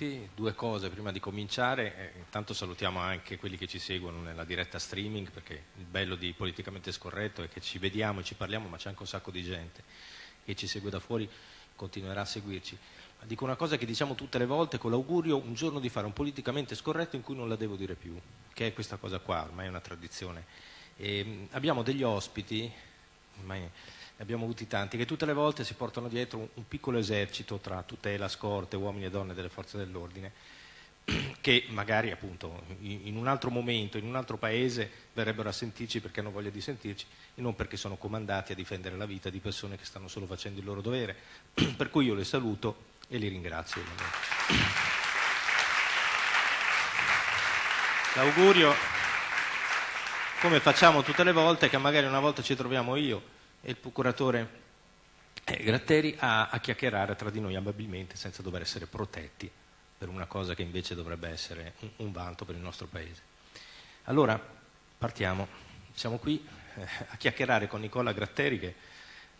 tutti. Due cose prima di cominciare. Eh, intanto salutiamo anche quelli che ci seguono nella diretta streaming, perché il bello di Politicamente Scorretto è che ci vediamo e ci parliamo, ma c'è anche un sacco di gente che ci segue da fuori, continuerà a seguirci. Dico una cosa che diciamo tutte le volte, con l'augurio un giorno di fare un politicamente scorretto in cui non la devo dire più, che è questa cosa qua, ormai è una tradizione. E, abbiamo degli ospiti, ormai abbiamo avuti tanti, che tutte le volte si portano dietro un, un piccolo esercito tra tutela, scorte, uomini e donne delle forze dell'ordine, che magari appunto in un altro momento, in un altro paese verrebbero a sentirci perché hanno voglia di sentirci e non perché sono comandati a difendere la vita di persone che stanno solo facendo il loro dovere. per cui io le saluto e li ringrazio. L'augurio, come facciamo tutte le volte, che magari una volta ci troviamo io e il procuratore eh, Gratteri a, a, chiacchierare tra di noi amabilmente senza dover essere protetti per una cosa che invece dovrebbe essere un, un vanto per il nostro Paese. Allora, partiamo. Siamo qui eh, a chiacchierare con Nicola Gratteri, che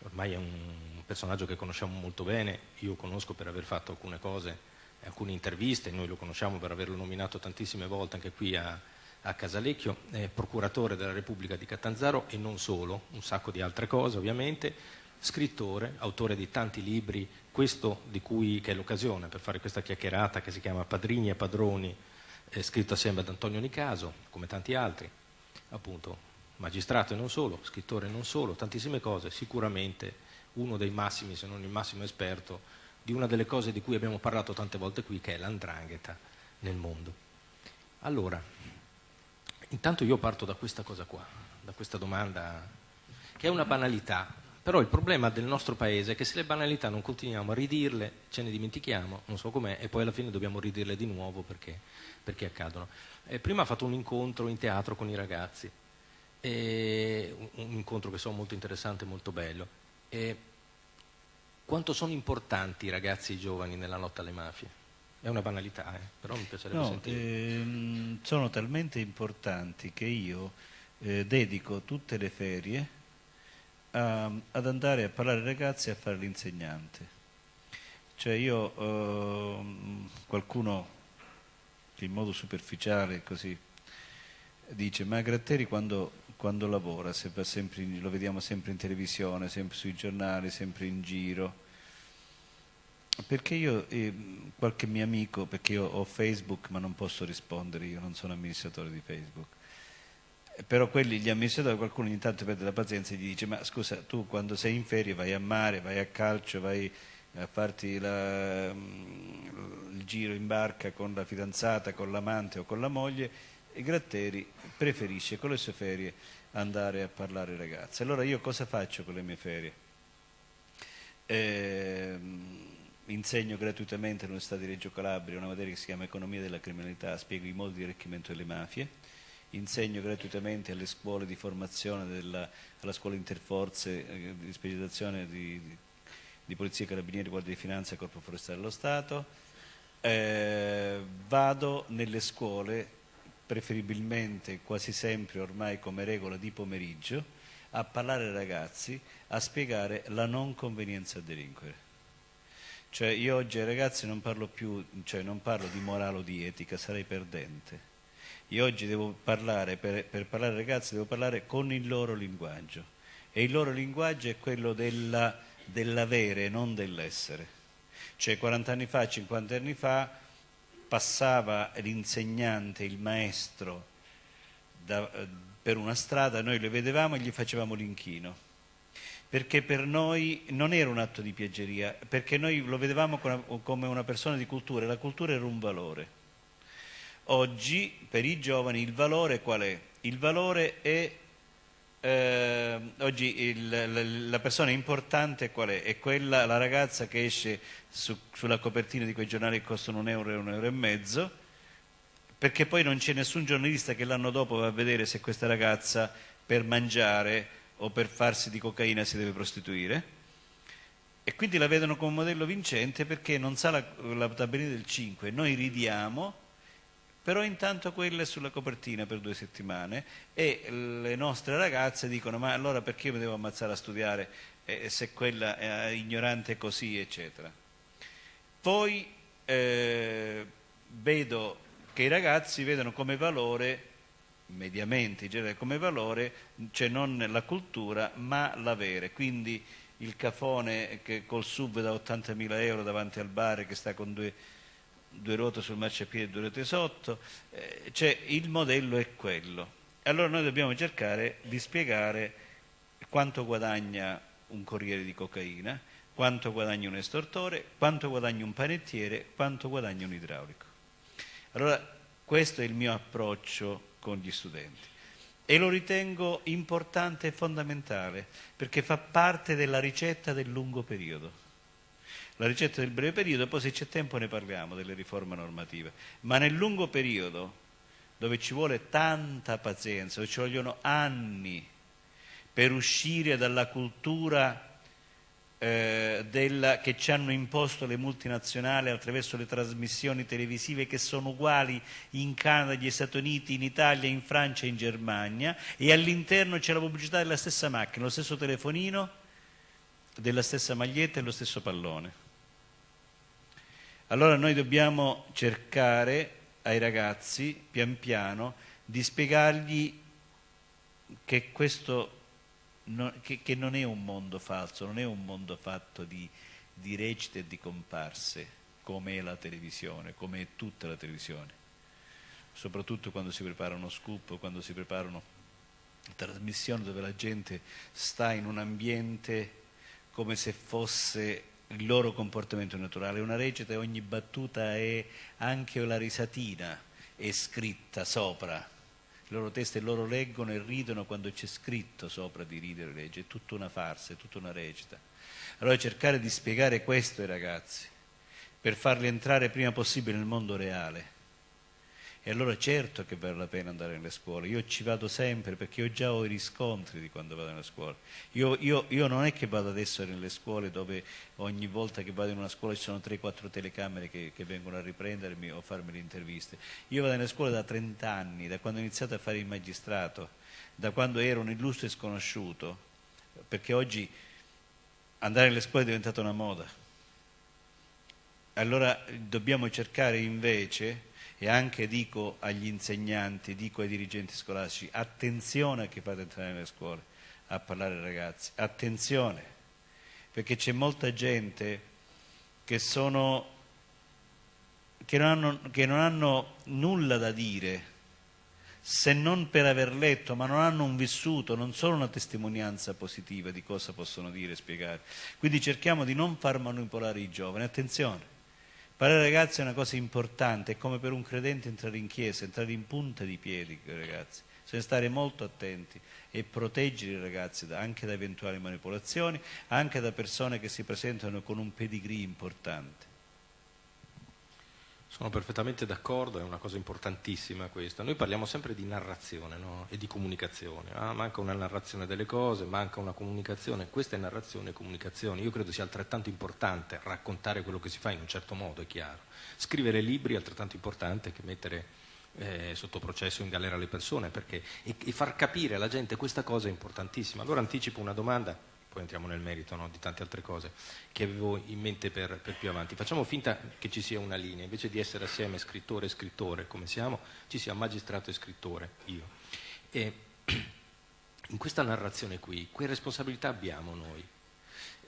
ormai è un personaggio che conosciamo molto bene, io conosco per aver fatto alcune cose, alcune interviste, noi lo conosciamo per averlo nominato tantissime volte anche qui a, a Casalecchio, è procuratore della Repubblica di Catanzaro e non solo, un sacco di altre cose ovviamente, scrittore, autore di tanti libri, questo di cui che è l'occasione per fare questa chiacchierata che si chiama Padrini e Padroni, è scritto assieme ad Antonio Nicaso, come tanti altri, appunto magistrato e non solo, scrittore e non solo, tantissime cose, sicuramente uno dei massimi, se non il massimo esperto, di una delle cose di cui abbiamo parlato tante volte qui, che è l'andrangheta nel mondo. Allora, Intanto io parto da questa cosa qua, da questa domanda, che è una banalità, però il problema del nostro paese è che se le banalità non continuiamo a ridirle, ce ne dimentichiamo, non so com'è, e poi alla fine dobbiamo ridirle di nuovo perché, perché accadono. Eh, prima ho fatto un incontro in teatro con i ragazzi, un, un, incontro che so molto interessante e molto bello. E quanto sono importanti i ragazzi giovani nella lotta alle mafie? È una banalità, eh? però mi piacerebbe no, sentire. Ehm, sono talmente importanti che io eh, dedico tutte le ferie a, ad andare a parlare ai ragazzi e a fare l'insegnante. Cioè io, eh, qualcuno che in modo superficiale così dice, ma Gratteri quando, quando lavora, sempre, lo vediamo sempre in televisione, sempre sui giornali, sempre in giro, perché io, eh, qualche mio amico, perché io ho Facebook ma non posso rispondere, io non sono amministratore di Facebook, però quelli, gli amministratori, qualcuno ogni tanto perde la pazienza e gli dice ma scusa, tu quando sei in ferie vai a mare, vai a calcio, vai a farti la, mm, il giro in barca con la fidanzata, con l'amante o con la moglie e Gratteri preferisce con le sue ferie andare a parlare ai ragazzi. Allora io cosa faccio con le mie ferie? Eh, insegno gratuitamente all'Università di Reggio Calabria una materia che si chiama Economia della criminalità, spiego i modi di arricchimento delle mafie, insegno gratuitamente alle scuole di formazione, della, alla scuola interforze eh, di specializzazione di, di, di Polizia Carabinieri, Guardia di Finanza e Corpo Forestale dello Stato, eh, vado nelle scuole, preferibilmente quasi sempre ormai come regola di pomeriggio, a parlare ai ragazzi, a spiegare la non convenienza a delinquere cioè io oggi ai ragazzi non parlo più, cioè non parlo di morale o di etica, sarei perdente. Io oggi devo parlare, per, per parlare ai ragazzi, devo parlare con il loro linguaggio. E il loro linguaggio è quello della, dell'avere, non dell'essere. Cioè 40 anni fa, 50 anni fa, passava l'insegnante, il maestro da, per una strada, noi le vedevamo e gli facevamo l'inchino perché per noi non era un atto di piaggeria, perché noi lo vedevamo come una persona di cultura e la cultura era un valore. Oggi per i giovani il valore qual è? Il valore è, eh, oggi il, la persona importante qual è? È quella, la ragazza che esce su, sulla copertina di quei giornali che costano un euro e un euro e mezzo, perché poi non c'è nessun giornalista che l'anno dopo va a vedere se questa ragazza per mangiare o per farsi di cocaina si deve prostituire. E quindi la vedono come modello vincente perché non sa la, la tabellina del 5, noi ridiamo, però intanto quella è sulla copertina per due settimane e le nostre ragazze dicono ma allora perché io mi devo ammazzare a studiare? Eh, se quella è ignorante così eccetera. Poi eh, vedo che i ragazzi vedono come valore, mediamente in genere come valore, cioè non la cultura ma l'avere. Quindi il cafone che col sub da 80.000 euro davanti al bar che sta con due, due ruote sul marciapiede e due ruote sotto, eh, cioè il modello è quello. Allora noi dobbiamo cercare di spiegare quanto guadagna un corriere di cocaina, quanto guadagna un estortore, quanto guadagna un panettiere, quanto guadagna un idraulico. Allora questo è il mio approccio con gli studenti e lo ritengo importante e fondamentale perché fa parte della ricetta del lungo periodo. La ricetta del breve periodo, poi se c'è tempo ne parliamo delle riforme normative, ma nel lungo periodo dove ci vuole tanta pazienza, dove ci vogliono anni per uscire dalla cultura eh, della, che ci hanno imposto le multinazionali attraverso le trasmissioni televisive che sono uguali in Canada, negli Stati Uniti, in Italia, in Francia e in Germania e all'interno c'è la pubblicità della stessa macchina, lo stesso telefonino, della stessa maglietta e lo stesso pallone. Allora noi dobbiamo cercare ai ragazzi, pian piano, di spiegargli che questo non, che, che, non è un mondo falso, non è un mondo fatto di, di recite e di comparse, come è la televisione, come è tutta la televisione. Soprattutto quando si prepara uno scoop, quando si preparano trasmissioni dove la gente sta in un ambiente come se fosse il loro comportamento naturale. Una recita e ogni battuta è anche la risatina è scritta sopra le loro teste loro leggono e ridono quando c'è scritto sopra di ridere e legge, è tutta una farsa, è tutta una recita. Allora cercare di spiegare questo ai ragazzi, per farli entrare prima possibile nel mondo reale, e allora certo che vale la pena andare nelle scuole. Io ci vado sempre perché io già ho i riscontri di quando vado nelle scuole. Io, io, io non è che vado adesso nelle scuole dove ogni volta che vado in una scuola ci sono 3-4 telecamere che, che, vengono a riprendermi o a farmi le interviste. Io vado nelle scuole da 30 anni, da quando ho iniziato a fare il magistrato, da quando ero un illustre sconosciuto, perché oggi andare nelle scuole è diventata una moda. Allora dobbiamo cercare invece e anche dico agli insegnanti, dico ai dirigenti scolastici, attenzione a chi fate entrare nelle scuole a parlare ai ragazzi, attenzione, perché c'è molta gente che, sono, che, non hanno, che non hanno nulla da dire se non per aver letto, ma non hanno un vissuto, non solo una testimonianza positiva di cosa possono dire e spiegare. Quindi cerchiamo di non far manipolare i giovani. Attenzione, Ai ragazzi è una cosa importante, è come per un credente entrare in chiesa, entrare in punta di piedi, ragazzi. Bisogna stare molto attenti e proteggere i ragazzi anche da eventuali manipolazioni, anche da persone che si presentano con un pedigree importante. Sono perfettamente d'accordo, è una cosa importantissima questa. Noi parliamo sempre di narrazione no? e di comunicazione. Ah, manca una narrazione delle cose, manca una comunicazione. Questa è narrazione e comunicazione. Io credo sia altrettanto importante raccontare quello che si fa in un certo modo, è chiaro. Scrivere libri è altrettanto importante che mettere eh, sotto processo in galera le persone perché, e, e far capire alla gente questa cosa è importantissima. Allora anticipo una domanda poi entriamo nel merito no, di tante altre cose che avevo in mente per, per, più avanti. Facciamo finta che ci sia una linea, invece di essere assieme scrittore e scrittore come siamo, ci sia magistrato e scrittore, io. E in questa narrazione qui, che responsabilità abbiamo noi?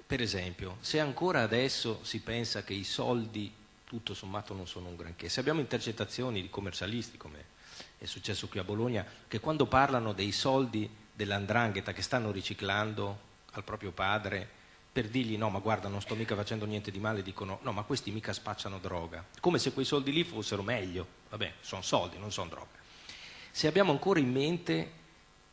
Per esempio, se ancora adesso si pensa che i soldi tutto sommato non sono un granché, se abbiamo intercettazioni di commercialisti, come è successo qui a Bologna, che quando parlano dei soldi dell'andrangheta che stanno riciclando al proprio padre per dirgli no ma guarda non sto mica facendo niente di male, dicono no ma questi mica spacciano droga, come se quei soldi lì fossero meglio, vabbè sono soldi, non sono droga. Se abbiamo ancora in mente,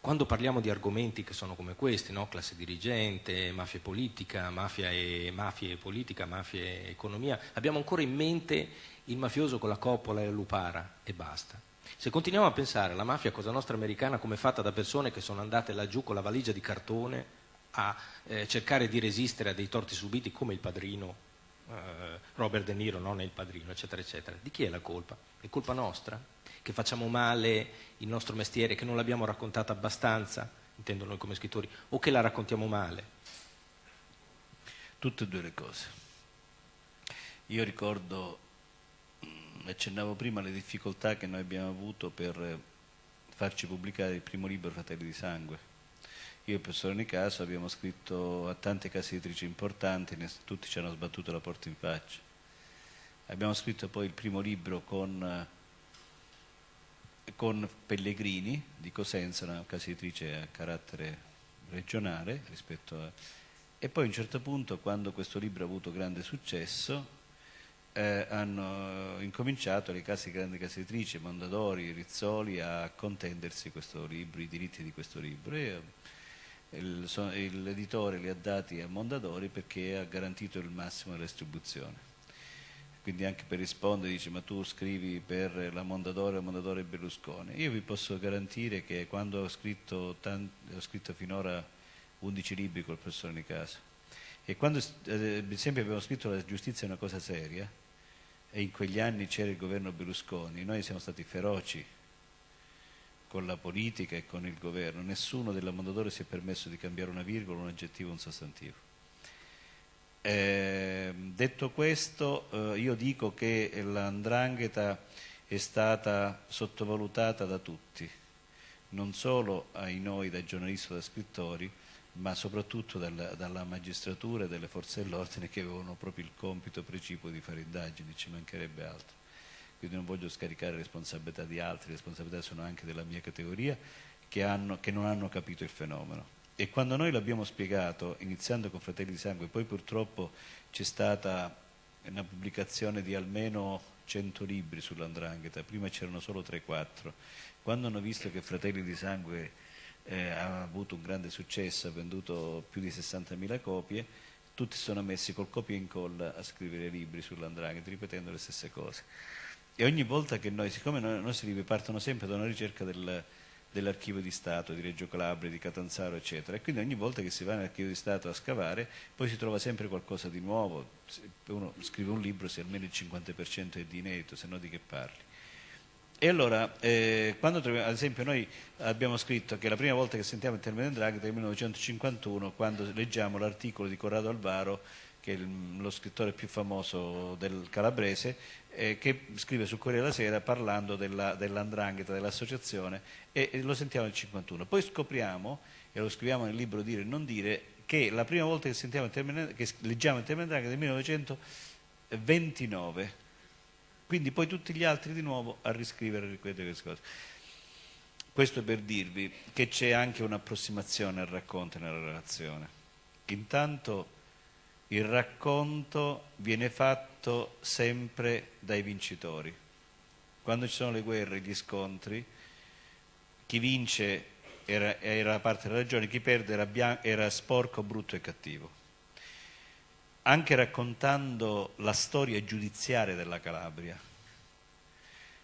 quando parliamo di argomenti che sono come questi, no? classe dirigente, mafia politica, mafia e, mafia e politica, mafia e economia, abbiamo ancora in mente il mafioso con la coppola e la lupara e basta. Se continuiamo a pensare alla mafia cosa nostra americana come fatta da persone che sono andate laggiù con la valigia di cartone a eh, cercare di resistere a dei torti subiti come il padrino eh, Robert De Niro, non è il padrino, eccetera, eccetera. Di chi è la colpa? È colpa nostra? Che facciamo male il nostro mestiere, che non l'abbiamo raccontata abbastanza, intendo noi come scrittori, o che la raccontiamo male? Tutte e due le cose. Io ricordo mm, accennavo prima alle difficoltà che noi abbiamo avuto per farci pubblicare il primo libro Fratelli di Sangue. Io e il professor Nicaso abbiamo scritto a tante case editrici importanti, tutti ci hanno sbattuto la porta in faccia. Abbiamo scritto poi il primo libro con, con Pellegrini di Cosenza, una casa editrice a carattere regionale rispetto a... E poi a un certo punto, quando questo libro ha avuto grande successo, eh, hanno incominciato le case grandi case editrici, Mondadori, Rizzoli a contendersi questo libro, i diritti di questo libro e eh, l'editore li ha dati a Mondadori perché ha garantito il massimo della distribuzione. Quindi anche per rispondere dice ma tu scrivi per la Mondadori o Mondadori e Berlusconi. Io vi posso garantire che quando ho scritto, ho scritto finora 11 libri col professor Nicaso e quando eh, sempre abbiamo scritto la giustizia è una cosa seria, e in quegli anni c'era il governo Berlusconi, noi siamo stati feroci con la politica e con il governo, nessuno della Mondadori si è permesso di cambiare una virgola, un aggettivo, un sostantivo. Eh, detto questo, eh, io dico che l'andrangheta è stata sottovalutata da tutti, non solo ai noi da giornalisti o da scrittori, ma soprattutto dalla, dalla magistratura e dalle forze dell'ordine che avevano proprio il compito precipuo di fare indagini, ci mancherebbe altro. Quindi non voglio scaricare responsabilità di altri, responsabilità sono anche della mia categoria che, hanno, che non hanno capito il fenomeno. E quando noi l'abbiamo spiegato, iniziando con Fratelli di Sangue, poi purtroppo c'è stata una pubblicazione di almeno 100 libri sull'andrangheta, prima c'erano solo 3-4. Quando hanno visto che Fratelli di Sangue eh, ha avuto un grande successo, ha venduto più di 60.000 copie, tutti sono messi col copia e incolla a scrivere libri sull'andrangheta, ripetendo le stesse cose. E ogni volta che noi, siccome i nostri libri partono sempre da una ricerca del, dell'archivio di Stato di Reggio Calabria, di Catanzaro, eccetera, e quindi ogni volta che si va nell'archivio di Stato a scavare, poi si trova sempre qualcosa di nuovo. Uno scrive un libro se almeno il 50% è di inedito, se no di che parli. E allora, eh, quando troviamo, ad esempio noi abbiamo scritto che la prima volta che sentiamo il termine Draghi è nel 1951, quando leggiamo l'articolo di Corrado Alvaro, che è lo scrittore più famoso del calabrese, eh, che scrive sul Corriere della Sera parlando della, dell'andrangheta, dell'associazione, e, e, lo sentiamo nel 1951. Poi scopriamo, e lo scriviamo nel libro Dire e non dire, che la prima volta che, il termine, che leggiamo il termine Andrangheta è nel 1929 quindi poi tutti gli altri di nuovo a riscrivere e ripetere queste cose. Questo per dirvi che c'è anche un'approssimazione al racconto nella relazione. Intanto il racconto viene fatto sempre dai vincitori. Quando ci sono le guerre, gli scontri, chi vince era, era parte della ragione, chi perde era, era sporco, brutto e cattivo anche raccontando la storia giudiziaria della Calabria.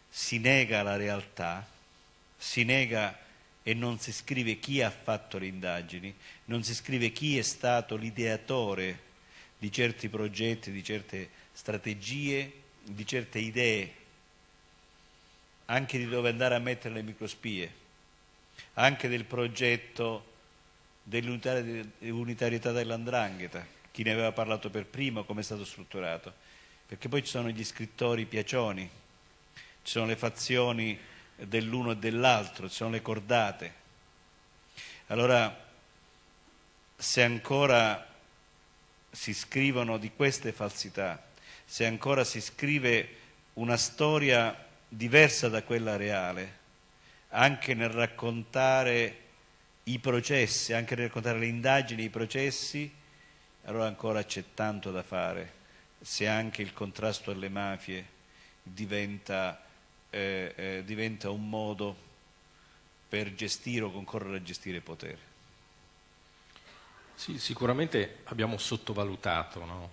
Si nega la realtà, si nega e non si scrive chi ha fatto le indagini, non si scrive chi è stato l'ideatore di certi progetti, di certe strategie, di certe idee, anche di dove andare a mettere le microspie, anche del progetto dell'unitarietà dell'andrangheta chi ne aveva parlato per primo, come è stato strutturato, perché poi ci sono gli scrittori piacioni, ci sono le fazioni dell'uno e dell'altro, ci sono le cordate. Allora, se ancora si scrivono di queste falsità, se ancora si scrive una storia diversa da quella reale, anche nel raccontare i processi, anche nel raccontare le indagini, i processi, allora ancora c'è tanto da fare se anche il contrasto alle mafie diventa, eh, eh, diventa un modo per gestire o concorrere a gestire potere. Sì, sicuramente abbiamo sottovalutato no?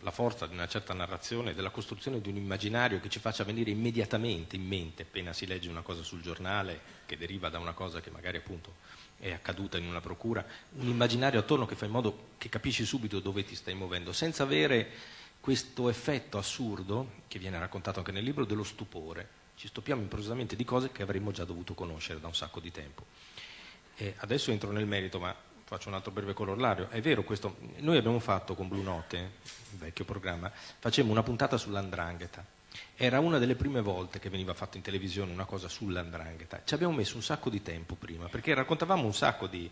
la forza di una certa narrazione, della costruzione di un immaginario che ci faccia venire immediatamente in mente appena si legge una cosa sul giornale che deriva da una cosa che magari appunto è accaduta in una procura, un immaginario attorno che fa in modo che capisci subito dove ti stai muovendo, senza avere questo effetto assurdo, che viene raccontato anche nel libro, dello stupore. Ci stupiamo improvvisamente di cose che avremmo già dovuto conoscere da un sacco di tempo. E adesso entro nel merito, ma faccio un altro breve corollario. È vero questo, noi abbiamo fatto con Blue Note, il vecchio programma, facemmo una puntata sull'andrangheta era una delle prime volte che veniva fatta in televisione una cosa sull'andrangheta. Ci abbiamo messo un sacco di tempo prima, perché raccontavamo un sacco di,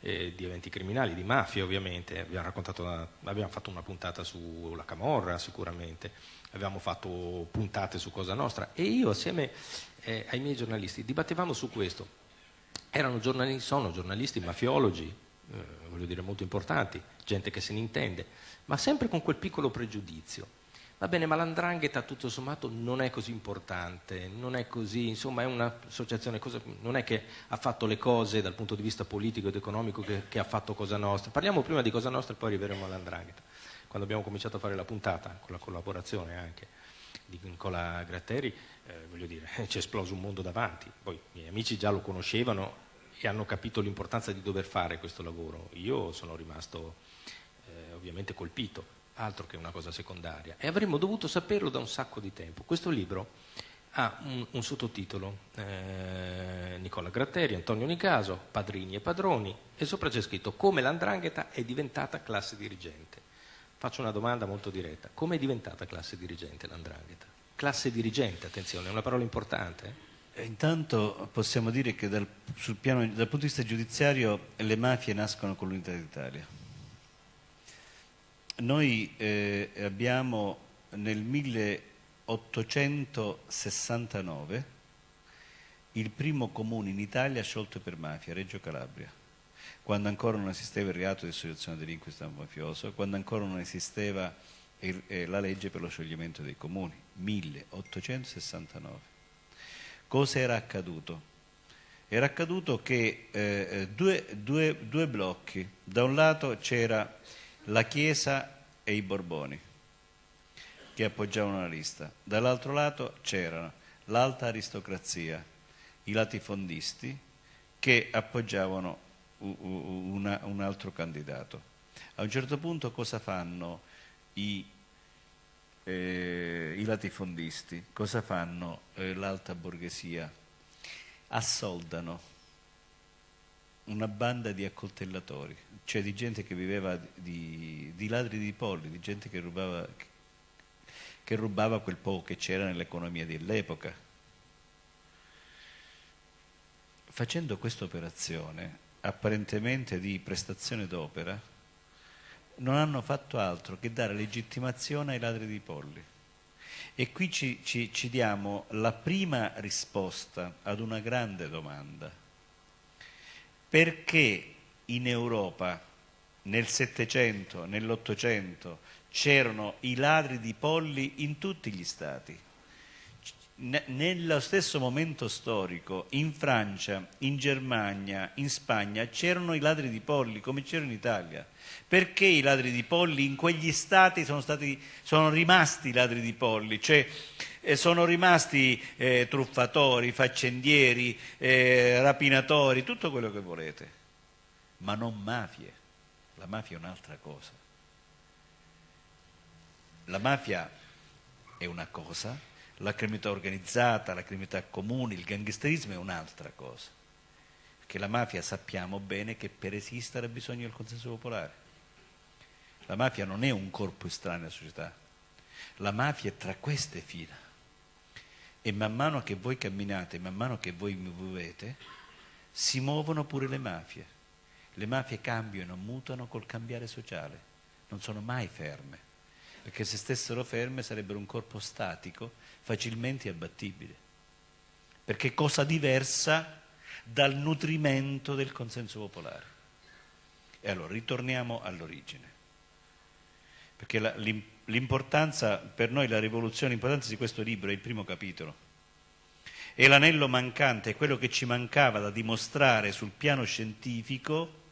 eh, di eventi criminali, di mafia ovviamente, abbiamo, una, abbiamo, fatto una puntata sulla Camorra sicuramente, abbiamo fatto puntate su Cosa Nostra e io assieme eh, ai miei giornalisti dibattevamo su questo. Erano giornalisti, sono giornalisti mafiologi, eh, voglio dire molto importanti, gente che se ne intende, ma sempre con quel piccolo pregiudizio Va bene, ma l'andrangheta tutto sommato non è così importante, non è così, insomma è un'associazione, non è che ha fatto le cose dal punto di vista politico ed economico che, che ha fatto Cosa Nostra. Parliamo prima di Cosa Nostra e poi arriveremo all'andrangheta. Quando abbiamo cominciato a fare la puntata, con la collaborazione anche di Nicola Gratteri, eh, voglio dire, ci è esploso un mondo davanti. Poi i miei amici già lo conoscevano e hanno capito l'importanza di dover fare questo lavoro. Io sono rimasto eh, ovviamente colpito altro che una cosa secondaria, e avremmo dovuto saperlo da un sacco di tempo. Questo libro ha un, un sottotitolo, eh, Nicola Gratteri, Antonio Nicaso, Padrini e Padroni, e sopra c'è scritto come l'andrangheta è diventata classe dirigente. Faccio una domanda molto diretta, come è diventata classe dirigente l'andrangheta? Classe dirigente, attenzione, è una parola importante. Eh? Intanto possiamo dire che dal, piano, dal punto di vista giudiziario le mafie nascono con l'unità d'Italia noi eh, abbiamo nel 1869 il primo comune in Italia sciolto per mafia, Reggio Calabria, quando ancora non esisteva il reato di associazione stampo mafioso, quando ancora non esisteva il, eh, la legge per lo scioglimento dei comuni, 1869. Cosa era accaduto? Era accaduto che eh, eh due, due, due blocchi, da un lato c'era la Chiesa e i Borboni che appoggiavano la lista. Dall'altro lato c'erano l'alta aristocrazia, i latifondisti che appoggiavano una, un altro candidato. A un certo punto cosa fanno i, eh, i latifondisti? Cosa fanno eh, l'alta borghesia? Assoldano una banda di accoltellatori, cioè di gente che viveva di, di ladri di polli, di gente che rubava, che rubava quel poco che c'era nell'economia dell'epoca. Facendo questa operazione, apparentemente di prestazione d'opera, non hanno fatto altro che dare legittimazione ai ladri di polli. E qui ci, ci, ci diamo la prima risposta ad una grande domanda perché in Europa nel Settecento, nell'Ottocento c'erano i ladri di polli in tutti gli stati. Nello stesso momento storico, in Francia, in Germania, in Spagna, c'erano i ladri di polli come c'erano in Italia. Perché i ladri di polli in quegli stati sono, stati, sono rimasti i ladri di polli? Cioè, eh, sono rimasti eh, truffatori, faccendieri, eh, rapinatori, tutto quello che volete, ma non mafie. La mafia è un'altra cosa. La mafia è una cosa, la criminalità organizzata, la criminalità comune, il gangsterismo è un'altra cosa. Perché la mafia sappiamo bene che per esistere ha bisogno del consenso popolare. La mafia non è un corpo estraneo alla società, la mafia è tra queste fila. E man mano che voi camminate, man mano che voi mi muovete, si muovono pure le mafie. Le mafie cambiano, mutano col cambiare sociale, non sono mai ferme, perché se stessero ferme sarebbero un corpo statico, facilmente abbattibile. Perché cosa diversa dal nutrimento del consenso popolare. E allora ritorniamo all'origine. Perché l'importanza, per noi la rivoluzione, l'importanza di questo libro è il primo capitolo. È l'anello mancante, è quello che ci mancava da dimostrare sul piano scientifico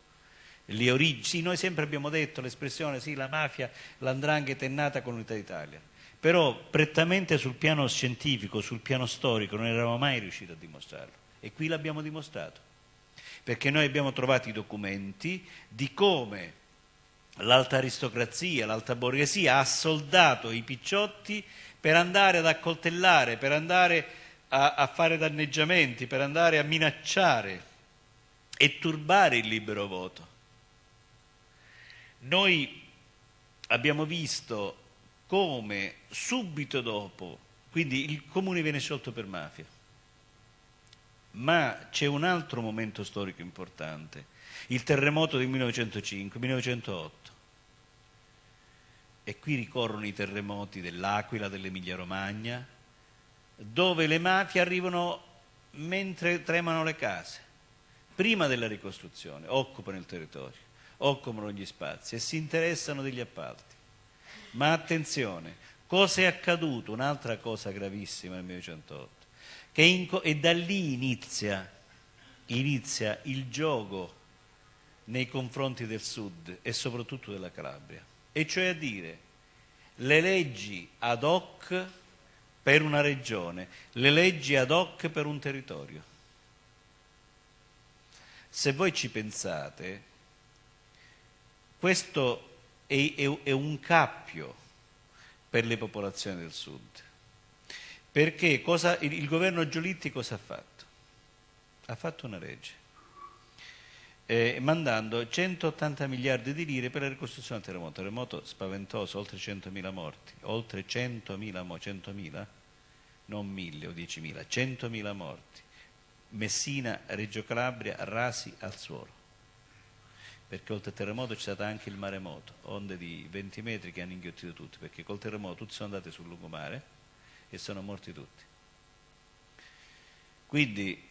le origini. Sì, noi sempre abbiamo detto l'espressione, sì, la mafia, l'andrangheta è nata con l'unità d'Italia. Però prettamente sul piano scientifico, sul piano storico, non eravamo mai riusciti a dimostrarlo. E qui l'abbiamo dimostrato. Perché noi abbiamo trovato i documenti di come l'alta aristocrazia, l'alta borghesia ha soldato i picciotti per andare ad accoltellare, per andare a, a fare danneggiamenti, per andare a minacciare e turbare il libero voto. Noi abbiamo visto come subito dopo Quindi il comune viene sciolto per mafia. Ma c'è un altro momento storico importante, il terremoto del 1905-1908. E qui ricorrono i terremoti dell'Aquila, dell'Emilia Romagna, dove le mafie arrivano mentre tremano le case, prima della ricostruzione, occupano il territorio, occupano gli spazi e si interessano degli appalti. Ma attenzione, cosa è accaduto? Un'altra cosa gravissima nel 1908, che e da lì inizia, inizia il gioco nei confronti del sud e soprattutto della Calabria, e cioè a dire le leggi ad hoc per una regione, le leggi ad hoc per un territorio. Se voi ci pensate, questo è, è, è un cappio per le popolazioni del sud. Perché cosa, il, il, governo Giolitti cosa ha fatto? Ha fatto una legge, eh, mandando 180 miliardi di lire per la ricostruzione del terremoto. Terremoto spaventoso, oltre 100.000 morti, oltre 100.000 morti, 100.000, non 1.000 o 10.000, 100.000 morti. Messina, Reggio Calabria, rasi al suolo perché oltre al terremoto c'è stato anche il maremoto, onde di 20 metri che hanno inghiottito tutti, perché col terremoto tutti sono andati sul lungomare e sono morti tutti. Quindi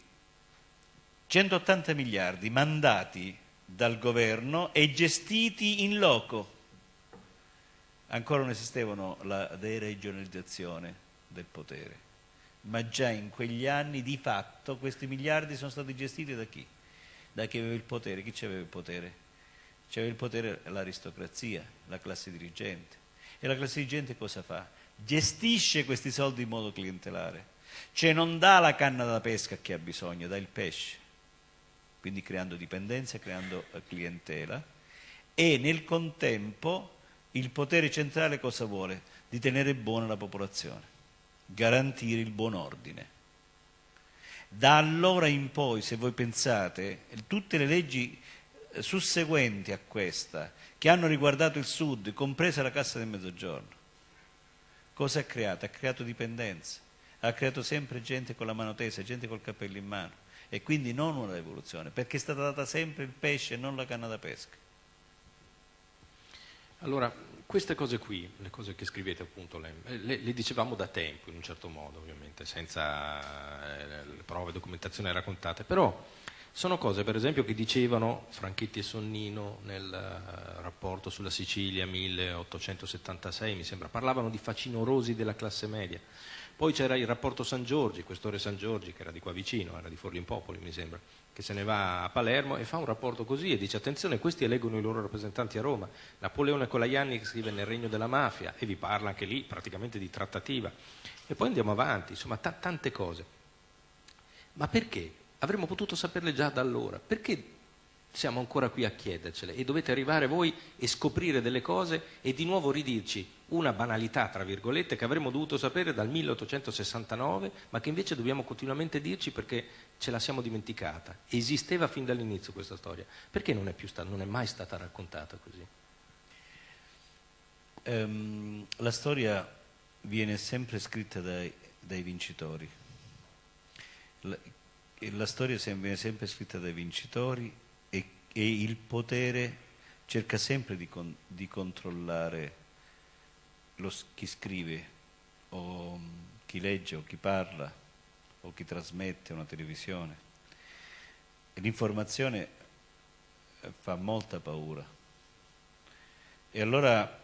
180 miliardi mandati dal governo e gestiti in loco. Ancora non esistevano la deregionalizzazione del potere, ma già in quegli anni di fatto questi miliardi sono stati gestiti da chi? Da chi aveva il potere. Chi aveva il potere? C'aveva il potere l'aristocrazia, la classe dirigente. E la classe dirigente cosa fa? Gestisce questi soldi in modo clientelare. Cioè non dà la canna da pesca a chi ha bisogno, dà il pesce. Quindi creando dipendenza, creando eh, clientela. E nel contempo il potere centrale cosa vuole? Di tenere buona la popolazione, garantire il buon ordine. Da allora in poi, se voi pensate, tutte le leggi susseguenti a questa, che hanno riguardato il Sud, compresa la Cassa del Mezzogiorno. Cosa ha creato? Ha creato dipendenza, ha creato sempre gente con la mano tesa, gente col cappello in mano e quindi non una rivoluzione, perché è stata data sempre il pesce e non la canna da pesca. Allora, queste cose qui, le cose che scrivete appunto, le, le, le dicevamo da tempo in un certo modo, ovviamente, senza eh, prove, documentazione raccontate, però sono cose, per esempio, che dicevano Franchetti e Sonnino nel uh, rapporto sulla Sicilia 1876, mi sembra, parlavano di facinorosi della classe media. Poi c'era il rapporto San Giorgi, questore San Giorgi, che era di qua vicino, era di Forlimpopoli, mi sembra, che se ne va a Palermo e fa un rapporto così e dice attenzione, questi eleggono i loro rappresentanti a Roma. Napoleone Colaianni scrive nel Regno della Mafia e vi parla anche lì praticamente di trattativa. E poi andiamo avanti, insomma, t- tante cose. Ma perché Avremmo potuto saperle già da allora. Perché siamo ancora qui a chiedercele? E dovete arrivare voi e scoprire delle cose e di nuovo ridirci una banalità, tra virgolette, che avremmo dovuto sapere dal 1869, ma che invece dobbiamo continuamente dirci perché ce la siamo dimenticata. Esisteva fin dall'inizio questa storia. Perché non è, sta- non è mai stata raccontata così? Um, la storia viene sempre scritta dai, dai vincitori. La storia viene sempre scritta dai vincitori e, e il potere cerca sempre di, con, di controllare lo, chi scrive o chi legge o chi parla o chi trasmette una televisione. L'informazione eh, fa molta paura. E allora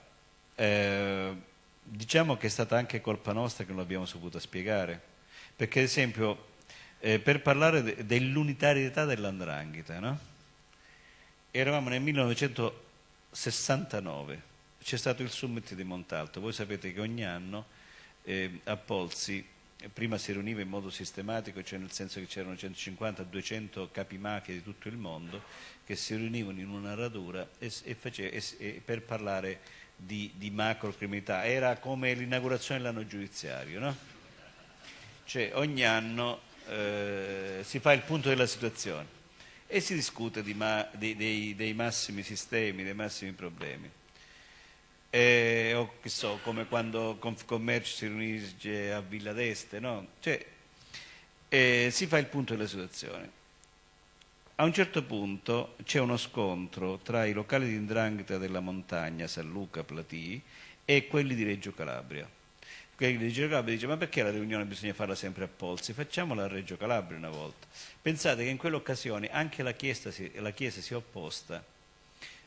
eh, diciamo che è stata anche colpa nostra che non l'abbiamo saputa spiegare, perché ad esempio eh, per parlare de- dell'unitarietà dell'andrangheta. No? Eravamo nel 1969, c'è stato il summit di Montalto, voi sapete che ogni anno eh, a Polsi prima si riuniva in modo sistematico, cioè nel senso che c'erano 150-200 capi mafia di tutto il mondo che si riunivano in una radura e, e, face, e, per parlare di, di macrocriminalità. Era come l'inaugurazione dell'anno giudiziario, no? Cioè ogni anno eh, si fa il punto della situazione e si discute ma, dei, dei, dei, massimi sistemi, dei massimi problemi. eh, o che so, come quando Confcommercio si riunisce a Villa d'Este, no? Cioè, eh, si fa il punto della situazione. A un certo punto c'è uno scontro tra i locali di indrangheta della montagna, San Luca, Platì, e quelli di Reggio Calabria. Quelli di Reggio Calabria dice ma perché la riunione bisogna farla sempre a Polsi? Facciamola a Reggio Calabria una volta. Pensate che in quell'occasione anche la Chiesa si, la Chiesa si è opposta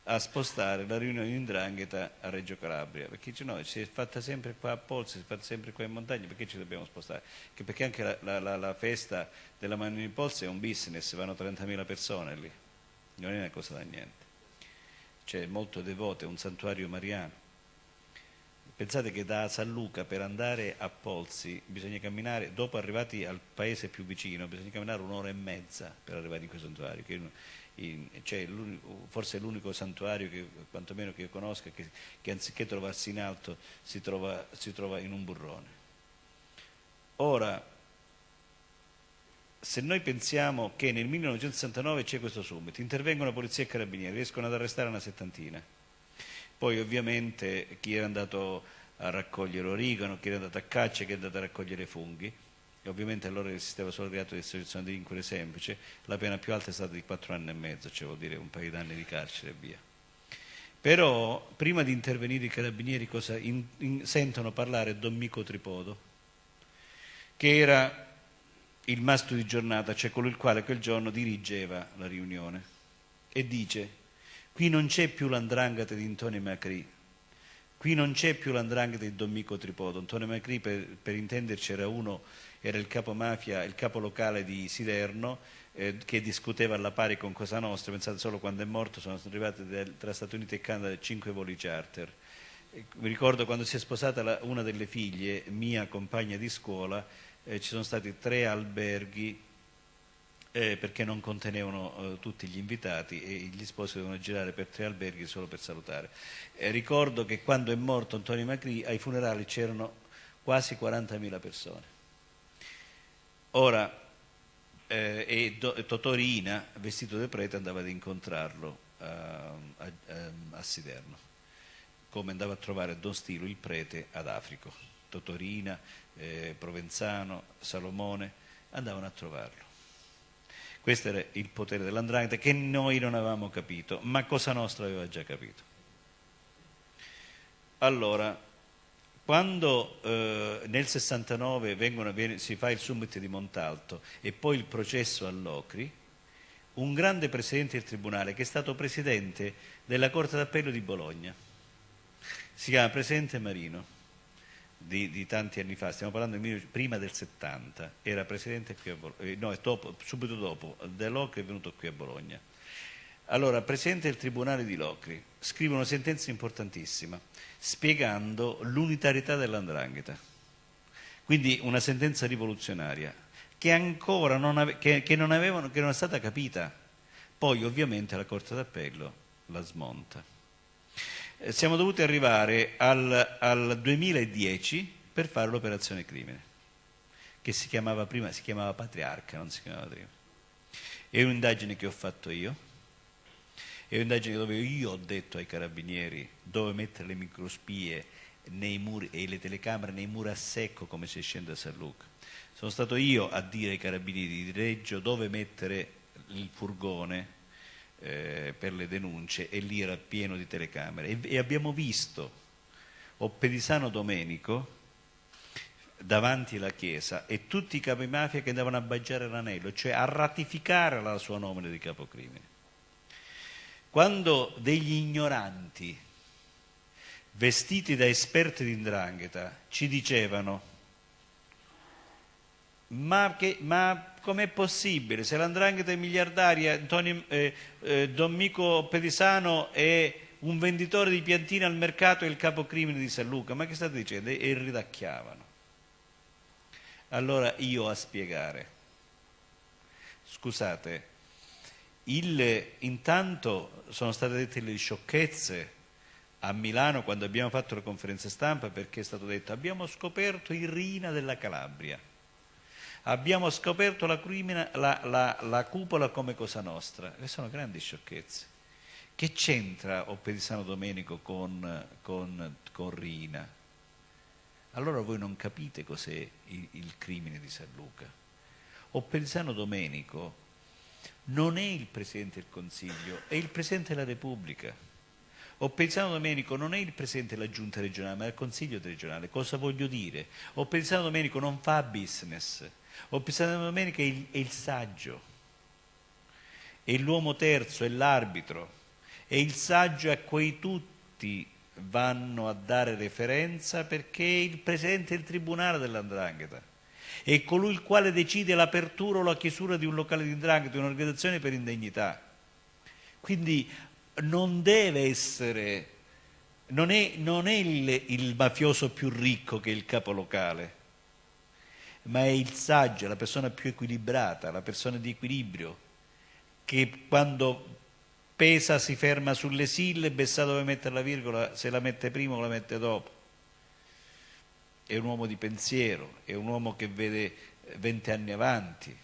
a spostare la riunione di Indrangheta a Reggio Calabria, perché dice no, si è fatta sempre qua a Polsi, si è fatta sempre qua in montagna, perché ci dobbiamo spostare? perché anche la, la, la, la festa della Mano di Polsi è un business, vanno 30.000 persone lì, non è una cosa da niente. C'è molto devoto, è un santuario mariano. Pensate che da San Luca per andare a Polsi bisogna camminare, dopo arrivati al paese più vicino, bisogna camminare un'ora e mezza per arrivare in quel santuario, che in, cioè forse è l'unico santuario che quantomeno che io conosca che, che anziché trovarsi in alto si trova, si trova in un burrone. Ora, se noi pensiamo che nel 1969 c'è questo summit, intervengono polizia e carabinieri, riescono ad arrestare una settantina, poi ovviamente chi era andato a raccogliere origano, chi era andato a caccia, chi è andato a raccogliere funghi, e ovviamente allora esisteva solo il reato di associazione di delinquere semplice, la pena più alta è stata di 4 anni e mezzo, cioè vuol dire un paio d'anni di carcere e via. Però prima di intervenire i carabinieri cosa in, in, sentono parlare Don Mico Tripodo, che era il mastro di giornata, cioè colui il quale quel giorno dirigeva la riunione, e dice qui non c'è più l'andrangheta di Antonio Macri, qui non c'è più l'andrangheta di Don Mico Tripodo. Antonio Macri, per, per intenderci, era uno era il capo mafia, il capo locale di Siderno, eh, che discuteva alla pari con Cosa Nostra, pensate solo quando è morto sono arrivati del, tra Stati Uniti e Canada cinque voli charter. mi ricordo quando si è sposata la, una delle figlie, mia compagna di scuola, eh, ci sono stati tre alberghi eh, perché non contenevano eh, tutti gli invitati e gli sposi dovevano girare per tre alberghi solo per salutare. Eh, ricordo che quando è morto Antonio Macri ai funerali c'erano quasi 40.000 persone. Ora, eh, e, Do, Totorina, vestito da prete, andava ad incontrarlo uh, a, a, a, Siderno, come andava a trovare Don Stilo, il prete, ad Africo. Totorina, eh, Provenzano, Salomone, andavano a trovarlo. Questo era il potere dell'andrangheta che noi non avevamo capito, ma Cosa Nostra aveva già capito. Allora, quando eh, nel 69 vengono, viene, si fa il summit di Montalto e poi il processo all'Ocri, un grande presidente del Tribunale che è stato presidente della Corte d'Appello di Bologna, si chiama Presidente Marino, di, di tanti anni fa, stiamo parlando di prima del 70, era presidente qui a Bologna, eh, no, dopo, subito dopo, dell'Ocri è venuto qui a Bologna. Allora, Presidente del Tribunale di Locri scrive una sentenza importantissima spiegando l'unitarietà dell'andrangheta. Quindi una sentenza rivoluzionaria che ancora non, ave- che, che non, avevano, che non è stata capita. Poi ovviamente la Corte d'Appello la smonta. Siamo dovuti arrivare al, al 2010 per fare l'operazione crimine, che si chiamava prima, si chiamava Patriarca, non si chiamava prima. È un'indagine che ho fatto io, è un'indagine dove io ho detto ai carabinieri dove mettere le microspie muri, e le telecamere nei muri a secco come si scende a San Luca. Sono stato io a dire ai carabinieri di Reggio dove mettere il furgone eh, per le denunce e lì era pieno di telecamere e, e abbiamo visto Oppedisano Domenico davanti alla chiesa e tutti i capi mafia che andavano a baggiare l'anello, cioè a ratificare la sua nomina di capocrimine. Quando degli ignoranti, vestiti da esperti di indrangheta, ci dicevano ma, ma com'è possibile? Se l'andrangheta è miliardaria, Antonio, eh, eh, Don Mico Pedisano è un venditore di piantine al mercato e il capocrimine di San Luca, ma che state dicendo? E ridacchiavano. Allora io a spiegare, scusate, il, intanto sono state dette le sciocchezze a Milano quando abbiamo fatto la conferenza stampa perché è stato detto abbiamo scoperto il Rina della Calabria, abbiamo scoperto la, crimina, la, la, la cupola come Cosa Nostra. Queste sono grandi sciocchezze Che c'entra Oppedisano Domenico con, con, con Rina? Allora voi non capite cos'è il, il crimine di San Luca. Oppedisano Domenico non è il Presidente del Consiglio, è il Presidente della Repubblica. Oppedisano Domenico non è il Presidente della Giunta regionale, ma è il Consiglio regionale. Cosa voglio dire? Oppedisano Domenico non fa business. Oppedisano Domenico è il, è il saggio, è l'uomo terzo, è l'arbitro. E il saggio a cui tutti vanno a dare referenza perché è il presidente del tribunale dell'andrangheta. È colui il quale decide l'apertura o la chiusura di un locale di indrangheta, di un'organizzazione per indegnità. Quindi non deve essere, non è, non è il, il mafioso più ricco che è il capo locale, ma è il saggio, la persona più equilibrata, la persona di equilibrio, che quando pesa si ferma sulle sillabe sa dove mettere la virgola, se la mette prima o la mette dopo. È un uomo di pensiero, è un uomo che vede vent'anni avanti.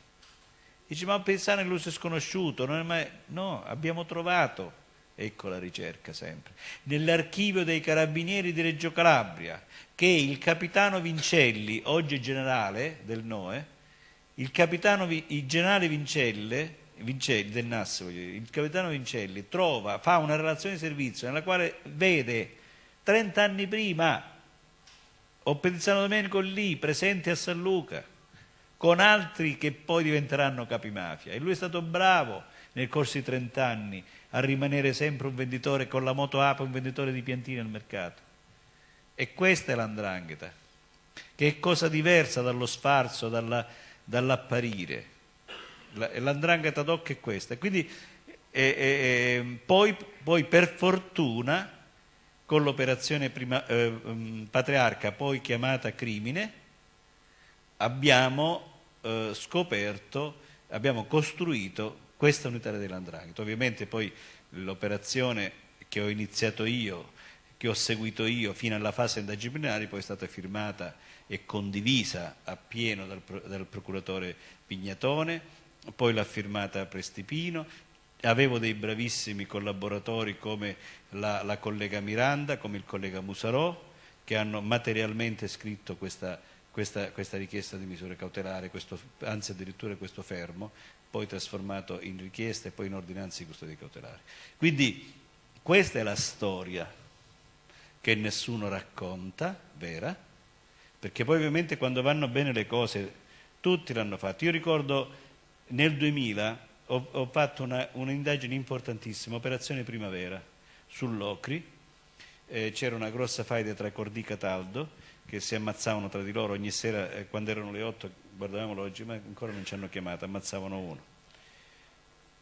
Dice, ma pensare nell'uso sconosciuto, non è mai... no, abbiamo trovato, ecco la ricerca sempre, nell'archivio dei carabinieri di Reggio Calabria, che il capitano Vincelli, oggi generale del NOE, il, capitano, il generale Vincelle, Vincelli, del NAS, il capitano Vincelli trova, fa una relazione di servizio nella quale vede 30 anni prima Oppedizano Domenico lì, presente a San Luca, con altri che poi diventeranno capimafia. E lui è stato bravo nel corso di 30 anni a rimanere sempre un venditore con la moto Ape, un venditore di piantine al mercato. E questa è l'andrangheta, che è cosa diversa dallo sfarzo, dalla, dall'apparire l'andrangheta d'occhio è questa. E quindi eh, eh, poi, poi, per fortuna con l'operazione eh, mm, patriarca poi chiamata crimine abbiamo eh, scoperto, abbiamo costruito questa unità dell'andrangheta. Ovviamente poi l'operazione che ho iniziato io, che ho seguito io fino alla fase indagine poi è stata firmata e condivisa appieno dal, dal procuratore Pignatone poi l'ha firmata Prestipino, avevo dei bravissimi collaboratori come la, la, collega Miranda, come il collega Musarò, che hanno materialmente scritto questa, questa, questa richiesta di misure cautelari, questo, anzi addirittura questo fermo, poi trasformato in richiesta e poi in ordinanza di custodia cautelare. Quindi questa è la storia che nessuno racconta, vera, perché poi ovviamente quando vanno bene le cose tutti l'hanno fatto. Io ricordo nel 2000 ho, ho fatto un'indagine importantissima, Operazione Primavera, sull'Ocri. Eh, c'era una grossa faida tra Cordì e Cataldo che si ammazzavano tra di loro ogni sera, eh, quando erano le 8, guardavamo l'oggi, ma ancora non ci hanno chiamato, ammazzavano uno.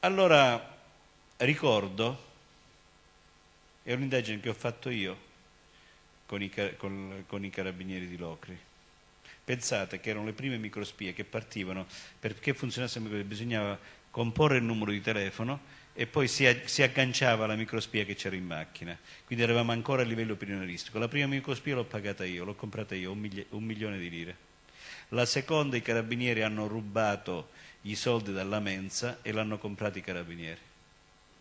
Allora ricordo, è un'indagine che ho fatto io con i, con, con i carabinieri di Locri, Pensate che erano le prime microspie che partivano, perché funzionasse bisognava comporre il numero di telefono e poi si, agganciava alla microspia che c'era in macchina. Quindi eravamo ancora a livello opinionieristico. La prima microspia l'ho pagata io, l'ho comprata io, un, un milione di lire. La seconda i carabinieri hanno rubato i soldi dalla mensa e l'hanno comprato i carabinieri.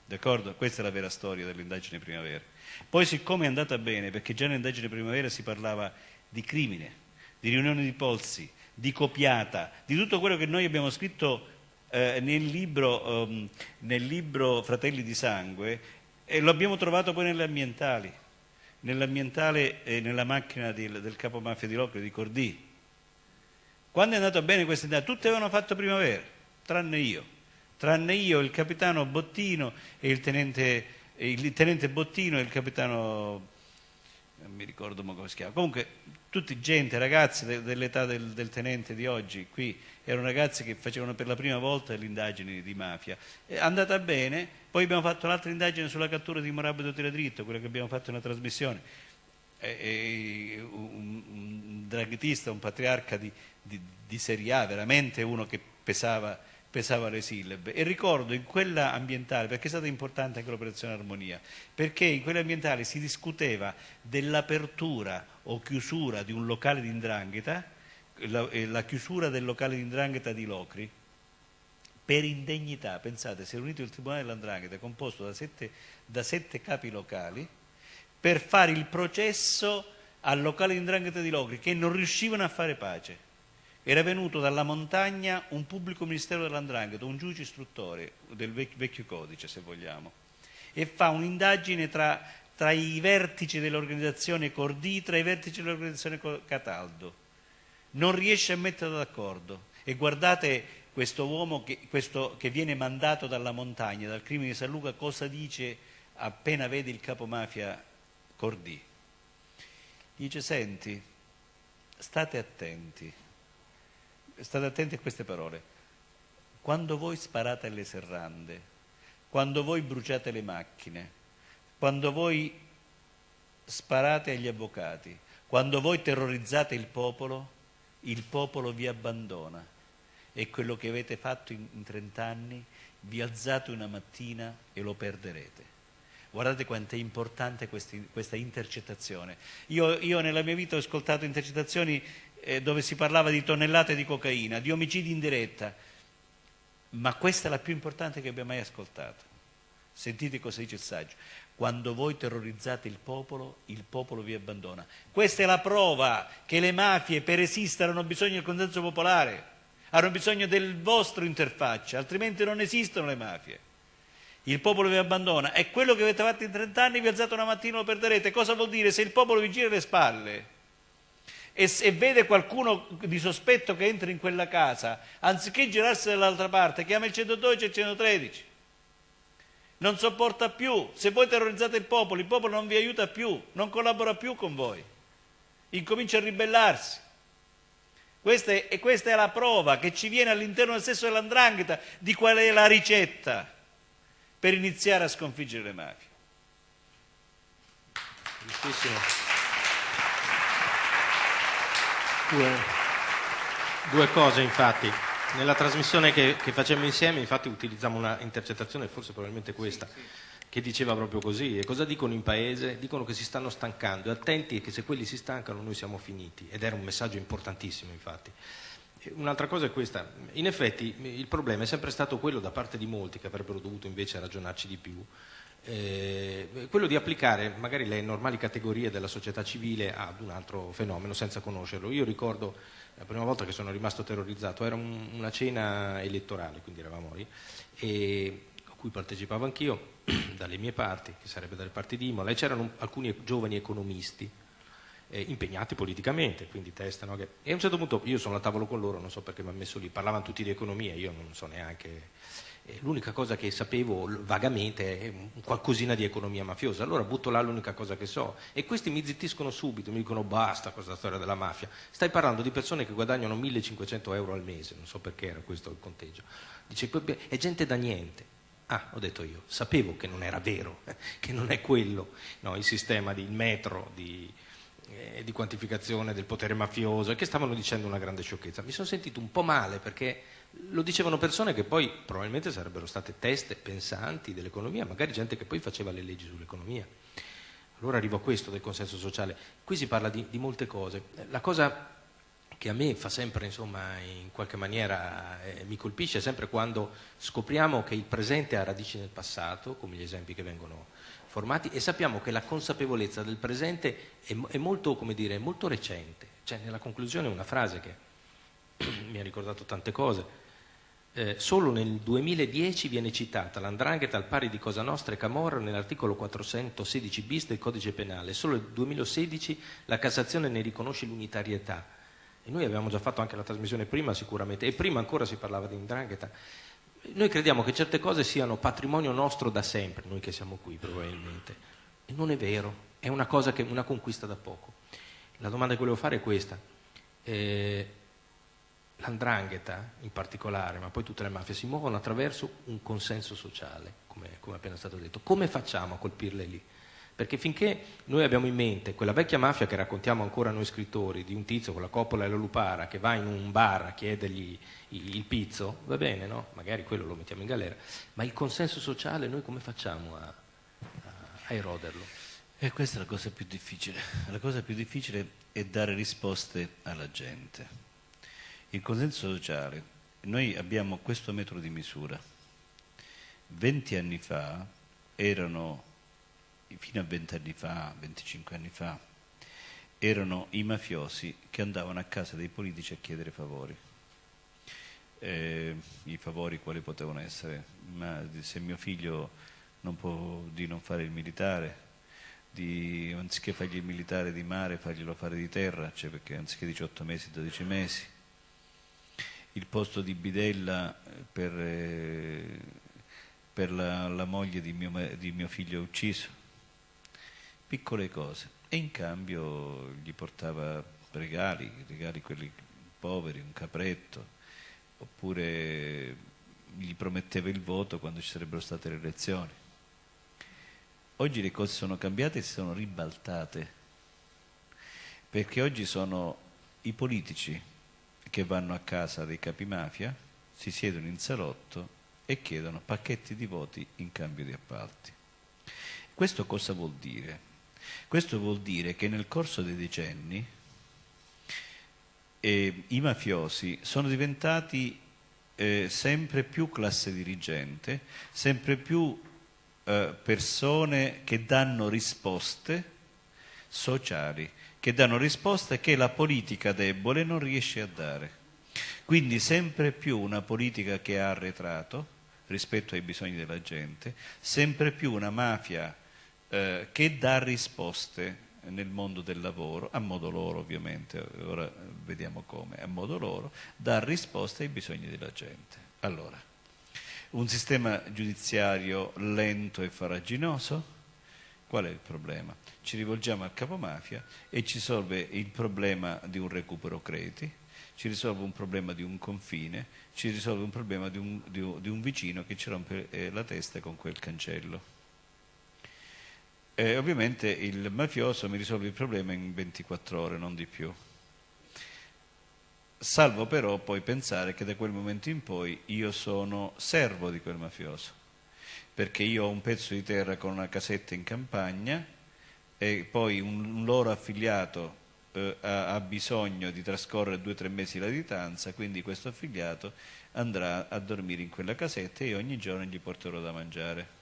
D'accordo? Questa è la vera storia dell'indagine primavera. Poi siccome è andata bene, perché già nell'indagine primavera si parlava di crimine, di riunione di polsi, di copiata, di tutto quello che noi abbiamo scritto eh, nel, libro, um, nel, libro, Fratelli di Sangue e lo abbiamo trovato poi nelle ambientali, nell'ambientale e nella macchina di, del capomafia di Locre, di Cordì. Quando è andato bene questa idea, tutti avevano fatto primavera, tranne io, tranne io, il capitano Bottino e il tenente, il tenente Bottino e il capitano non mi ricordo come si chiama, comunque tutti gente, ragazzi de, dell'età del, del, tenente di oggi, qui erano ragazzi che facevano per la prima volta le indagini di mafia. È andata bene, poi abbiamo fatto un'altra indagine sulla cattura di Morabido Tiradritto, quella che abbiamo fatto nella trasmissione. Un, un draghetista, un patriarca di, di, di Serie A, veramente uno che pesava pesava le sillabe e ricordo in quella ambientale, perché è stata importante anche l'operazione Armonia, perché in quella ambientale si discuteva dell'apertura o chiusura di un locale di indrangheta, la, eh, la chiusura del locale di indrangheta di Locri, per indegnità. Pensate, si è riunito il Tribunale dell'Andrangheta composto da sette, da sette capi locali per fare il processo al locale di Indrangheta di Locri che non riuscivano a fare pace. Era venuto dalla montagna un pubblico ministero dell'Andrangheta, un giudice istruttore del vecchio, codice, se vogliamo, e fa un'indagine tra, tra i vertici dell'organizzazione Cordì, tra i vertici dell'organizzazione Cataldo. Non riesce a metterlo d'accordo. E guardate questo uomo che, questo, che viene mandato dalla montagna, dal crimine di San Luca, cosa dice appena vede il capomafia Cordì? Dice, senti, state attenti, state attenti a queste parole. Quando voi sparate alle serrande, quando voi bruciate le macchine, quando voi sparate agli avvocati, quando voi terrorizzate il popolo, il popolo vi abbandona. E quello che avete fatto in, in 30 anni, vi alzate una mattina e lo perderete. Guardate quanto è importante questi, questa intercettazione. Io, io, nella mia vita ho ascoltato intercettazioni eh, dove si parlava di tonnellate di cocaina, di omicidi in diretta, ma questa è la più importante che abbia mai ascoltato. Sentite cosa dice il saggio. Quando voi terrorizzate il popolo, il popolo vi abbandona. Questa è la prova che le mafie per esistere hanno bisogno del consenso popolare, hanno bisogno del vostro interfaccia, altrimenti non esistono le mafie il popolo vi abbandona e quello che avete fatto in 30 anni vi alzate una mattina lo perderete. Cosa vuol dire? Se il popolo vi gira le spalle e, e vede qualcuno di sospetto che entra in quella casa, anziché girarsi dall'altra parte, chiama il 112 e il 113. Non sopporta più. Se voi terrorizzate il popolo, il popolo non vi aiuta più, non collabora più con voi. Incomincia a ribellarsi. Questa è, e questa è la prova che ci viene all'interno del stesso dell'andrangheta di qual è la ricetta per iniziare a sconfiggere le mafie. Giustissimo. Due, due cose infatti. Nella trasmissione che, che facemmo insieme infatti utilizziamo una intercettazione, forse probabilmente questa, che diceva proprio così. E cosa dicono in paese? Dicono che si stanno stancando e attenti che se quelli si stancano noi siamo finiti. Ed era un messaggio importantissimo infatti. Un'altra cosa è questa, in effetti il problema è sempre stato quello da parte di molti che avrebbero dovuto invece ragionarci di più, eh, quello di applicare magari le normali categorie della società civile ad un altro fenomeno senza conoscerlo. Io ricordo la prima volta che sono rimasto terrorizzato, era un, una cena elettorale, quindi eravamo lì, e, a cui partecipavo anch'io, dalle mie parti, che sarebbe dalle parti di Imola, e c'erano alcuni giovani economisti eh, impegnati politicamente, quindi testano. E a un certo punto io sono al tavolo con loro, non so perché mi hanno messo lì, parlavano tutti di economia, io non so neanche. Eh, l'unica cosa che sapevo vagamente è qualcosina di economia mafiosa, allora butto là l'unica cosa che so. E questi mi zittiscono subito, mi dicono basta questa storia della mafia. Stai parlando di persone che guadagnano 1500 euro al mese, non so perché era questo il conteggio. Dice, è gente da niente. Ah, ho detto io, sapevo che non era vero, che non è quello no, il sistema di metro, di, eh, di quantificazione del potere mafioso e che stavano dicendo una grande sciocchezza. Mi sono sentito un po' male perché lo dicevano persone che poi probabilmente sarebbero state teste pensanti dell'economia, magari gente che poi faceva le leggi sull'economia. Allora arrivo a questo del consenso sociale. Qui si parla di, di molte cose. La cosa che a me fa sempre, insomma, in qualche maniera eh, mi colpisce sempre quando scopriamo che il presente ha radici nel passato, come gli esempi che vengono formati e sappiamo che la consapevolezza del presente è, è molto, dire, molto, recente. C'è nella conclusione una frase che mi ha ricordato tante cose. Eh, solo nel 2010 viene citata l'andrangheta al pari di Cosa Nostra e Camorra nell'articolo 416 bis del codice penale. Solo nel 2016 la Cassazione ne riconosce l'unitarietà. E noi abbiamo già fatto anche la trasmissione prima sicuramente, e prima ancora si parlava di andrangheta. Noi crediamo che certe cose siano patrimonio nostro da sempre, noi che siamo qui probabilmente. E non è vero, è una che una conquista da poco. La domanda che volevo fare è questa. Eh, L'andrangheta in particolare, ma poi tutte le mafie, si muovono attraverso un consenso sociale, come, come appena stato detto. Come facciamo a colpirle lì? Perché finché noi abbiamo in mente quella vecchia mafia che raccontiamo ancora noi scrittori, di un tizio con la coppola e la lupara che va in un bar a chiedergli il pizzo, va bene, no? Magari quello lo mettiamo in galera, ma il consenso sociale noi come facciamo a, a, eroderlo? E questa è la cosa più difficile. La cosa più difficile è dare risposte alla gente. Il consenso sociale noi abbiamo questo metro di misura. 20 anni fa erano, fino a 20 anni fa, 25 anni fa, erano i mafiosi che andavano a casa dei politici a chiedere favori. Eh, I favori quali potevano essere? Ma se mio figlio non può di non fare il militare, di, anziché fargli il militare di mare, farglielo fare di terra, cioè perché anziché 18 mesi, 12 mesi. Il posto di bidella per, eh, per la, la, moglie di mio, di mio figlio ucciso. Piccole cose. E in cambio gli portava regali, regali quelli poveri, un capretto, oppure gli prometteva il voto quando ci sarebbero state le elezioni. Oggi le cose sono cambiate e si sono ribaltate, perché oggi sono i politici che vanno a casa dei capi mafia, si siedono in salotto e chiedono pacchetti di voti in cambio di appalti. Questo cosa vuol dire? Questo vuol dire che nel corso dei decenni eh, i mafiosi sono diventati eh, sempre più classe dirigente, sempre più eh, persone che danno risposte sociali, che danno risposte che la politica debole non riesce a dare. Quindi sempre più una politica che ha arretrato rispetto ai bisogni della gente, sempre più una mafia eh, che dà risposte nel mondo del lavoro, a modo loro ovviamente, ora vediamo come, a modo loro, dà risposte ai bisogni della gente. Allora, un sistema giudiziario lento e faraginoso? Qual è il problema? Ci rivolgiamo al capomafia e ci risolve il problema di un recupero crediti, ci risolve un problema di un confine, ci risolve un problema di un, di un, vicino che ci rompe eh, la testa con quel cancello. E ovviamente il mafioso mi risolve il problema in 24 ore, non di più salvo però poi pensare che da quel momento in poi io sono servo di quel mafioso, perché io ho un pezzo di terra con una casetta in campagna e poi un, loro affiliato eh, ha, ha, bisogno di trascorrere due o tre mesi la distanza, quindi questo affiliato andrà a dormire in quella casetta e ogni giorno gli porterò da mangiare.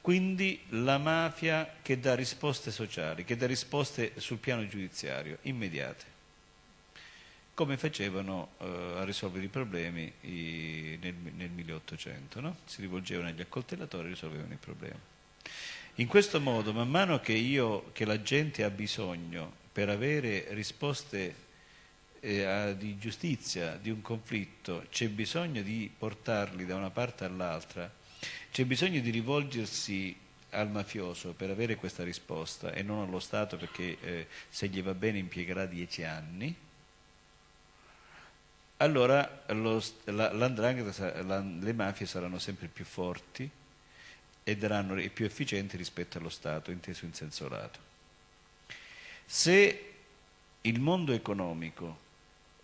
Quindi la mafia che dà risposte sociali, che dà risposte sul piano giudiziario, immediate, come facevano eh, a risolvere i problemi i, nel, nel, 1800, no? si rivolgevano agli accoltellatori e risolvevano i problemi. In questo modo, man mano che, io, che la gente ha bisogno per avere risposte eh, a, di giustizia di un conflitto, c'è bisogno di portarli da una parte all'altra, c'è bisogno di rivolgersi al mafioso per avere questa risposta e non allo Stato perché eh, se gli va bene impiegherà dieci anni, allora lo, la, le mafie saranno sempre più forti e, daranno, e più efficienti rispetto allo Stato, inteso in senso lato. Se il mondo economico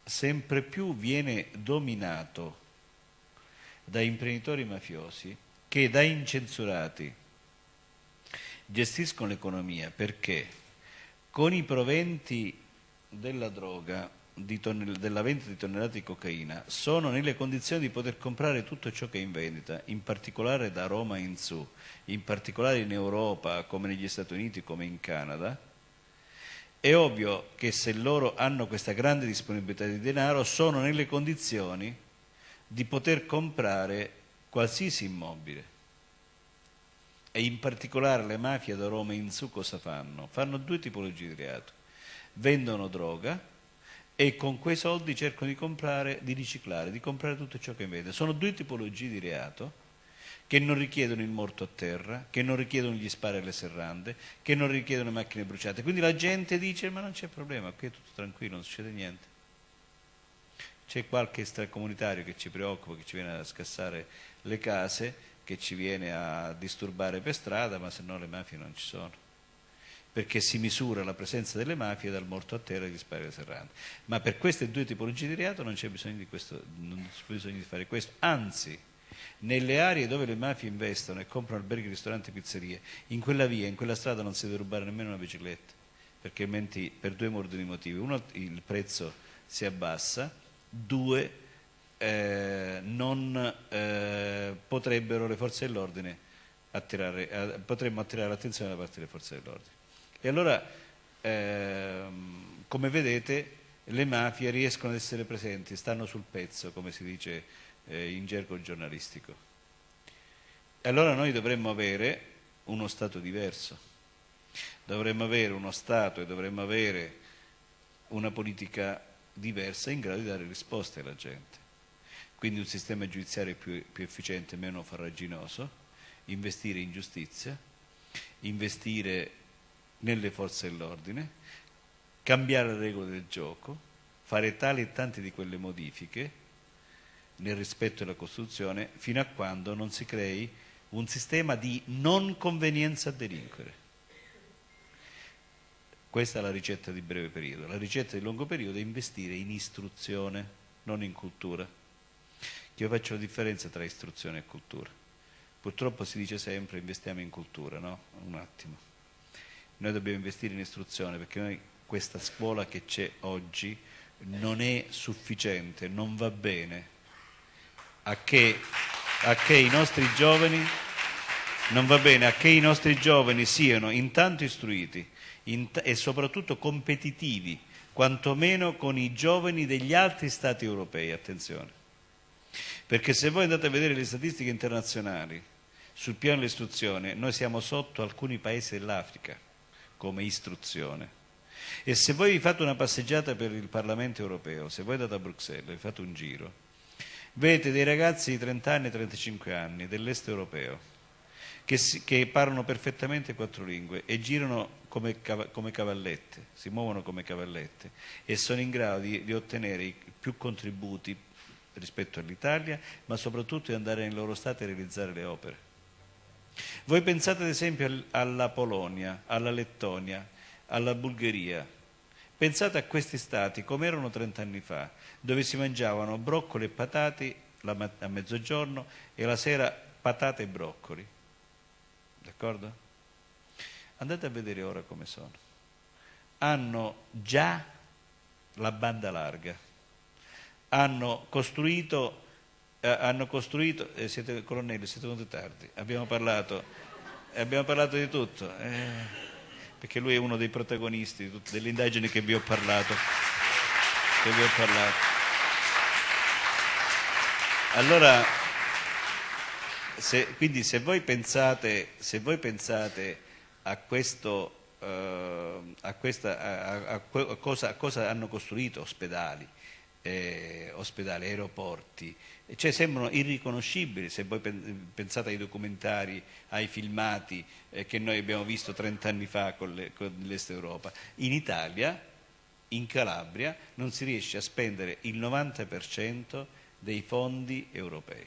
sempre più viene dominato da imprenditori mafiosi, che da incensurati gestiscono l'economia perché con i proventi della droga, della vendita di tonnellate di cocaina, sono nelle condizioni di poter comprare tutto ciò che è in vendita, in particolare da Roma in su, in particolare in Europa come negli Stati Uniti come in Canada, è ovvio che se loro hanno questa grande disponibilità di denaro sono nelle condizioni di poter comprare qualsiasi immobile. E in particolare le mafie da Roma in su cosa fanno? Fanno due tipologie di reato. Vendono droga e con quei soldi cercano di comprare, di riciclare, di comprare tutto ciò che vede. Sono due tipologie di reato che non richiedono il morto a terra, che non richiedono gli spari alle serrande, che non richiedono macchine bruciate. Quindi la gente dice ma non c'è problema, qui è tutto tranquillo, non succede niente. C'è qualche extracomunitario che ci preoccupa, che ci viene a scassare le case, che ci viene a disturbare per strada, ma se no le mafie non ci sono. Perché si misura la presenza delle mafie dal morto a terra e agli spari serrandi. Ma per queste due tipologie di reato non c'è bisogno bisogno di fare questo. Anzi, nelle aree dove le mafie investono e comprano alberghi, ristoranti, pizzerie, in quella via, in quella strada non si deve rubare nemmeno una bicicletta, perché altrimenti per due ordini motivi. Uno, il prezzo si abbassa due, eh, non eh, potrebbero le forze dell'ordine attirare, eh, potremmo attirare l'attenzione da parte delle forze dell'ordine. E allora, ehm, come vedete, le mafie riescono ad essere presenti, stanno sul pezzo, come si dice eh, in gergo giornalistico. Allora noi dovremmo avere uno Stato diverso, dovremmo avere uno Stato e dovremmo avere una politica diversa in grado di dare risposte alla gente. Quindi un sistema giudiziario più, più efficiente, meno farraginoso, investire in giustizia, investire nelle forze dell'ordine, cambiare le regole del gioco, fare tali e tante di quelle modifiche nel rispetto della Costituzione fino a quando non si crei un sistema di non convenienza a delinquere. Questa è la ricetta di breve periodo. La ricetta di lungo periodo è investire in istruzione, non in cultura. Io faccio la differenza tra istruzione e cultura. Purtroppo si dice sempre investiamo in cultura, no? Un attimo. Noi dobbiamo investire in istruzione perché noi questa scuola che c'è oggi non è sufficiente, non va bene a che, a che i nostri giovani non va bene a che i nostri giovani siano intanto istruiti int e soprattutto competitivi, quantomeno con i giovani degli altri Stati europei, attenzione. Perché se voi andate a vedere le statistiche internazionali sul piano dell'istruzione, noi siamo sotto alcuni paesi dell'Africa come istruzione. E se voi fate una passeggiata per il Parlamento europeo, se voi andate a Bruxelles e fate un giro, vedete dei ragazzi di 30 anni e 35 anni dell'est europeo che, si, che, parlano perfettamente quattro lingue e girano come, come, cavallette, si muovono come cavallette e sono in grado di, di ottenere più contributi rispetto all'Italia, ma soprattutto di andare nei loro stati a realizzare le opere. Voi pensate ad esempio alla Polonia, alla Lettonia, alla Bulgaria. Pensate a questi stati come erano 30 anni fa, dove si mangiavano broccoli e patate a mezzogiorno e la sera patate e broccoli. D'accordo? Andate a vedere ora come sono. Hanno già la banda larga, hanno costruito, eh, hanno costruito eh, siete colonnelli, siete venuti tardi, abbiamo parlato, abbiamo parlato di tutto, eh, perché lui è uno dei protagonisti delle indagini che vi ho parlato. Che vi ho parlato. Allora, se, quindi se voi pensate, se voi pensate a questo Uh, a, questa, a, a, cosa, cosa, hanno costruito ospedali, eh, ospedali aeroporti, cioè sembrano irriconoscibili se voi pensate ai documentari, ai filmati eh, che noi abbiamo visto 30 anni fa con, le, l'Est Europa. In Italia, in Calabria, non si riesce a spendere il 90% dei fondi europei.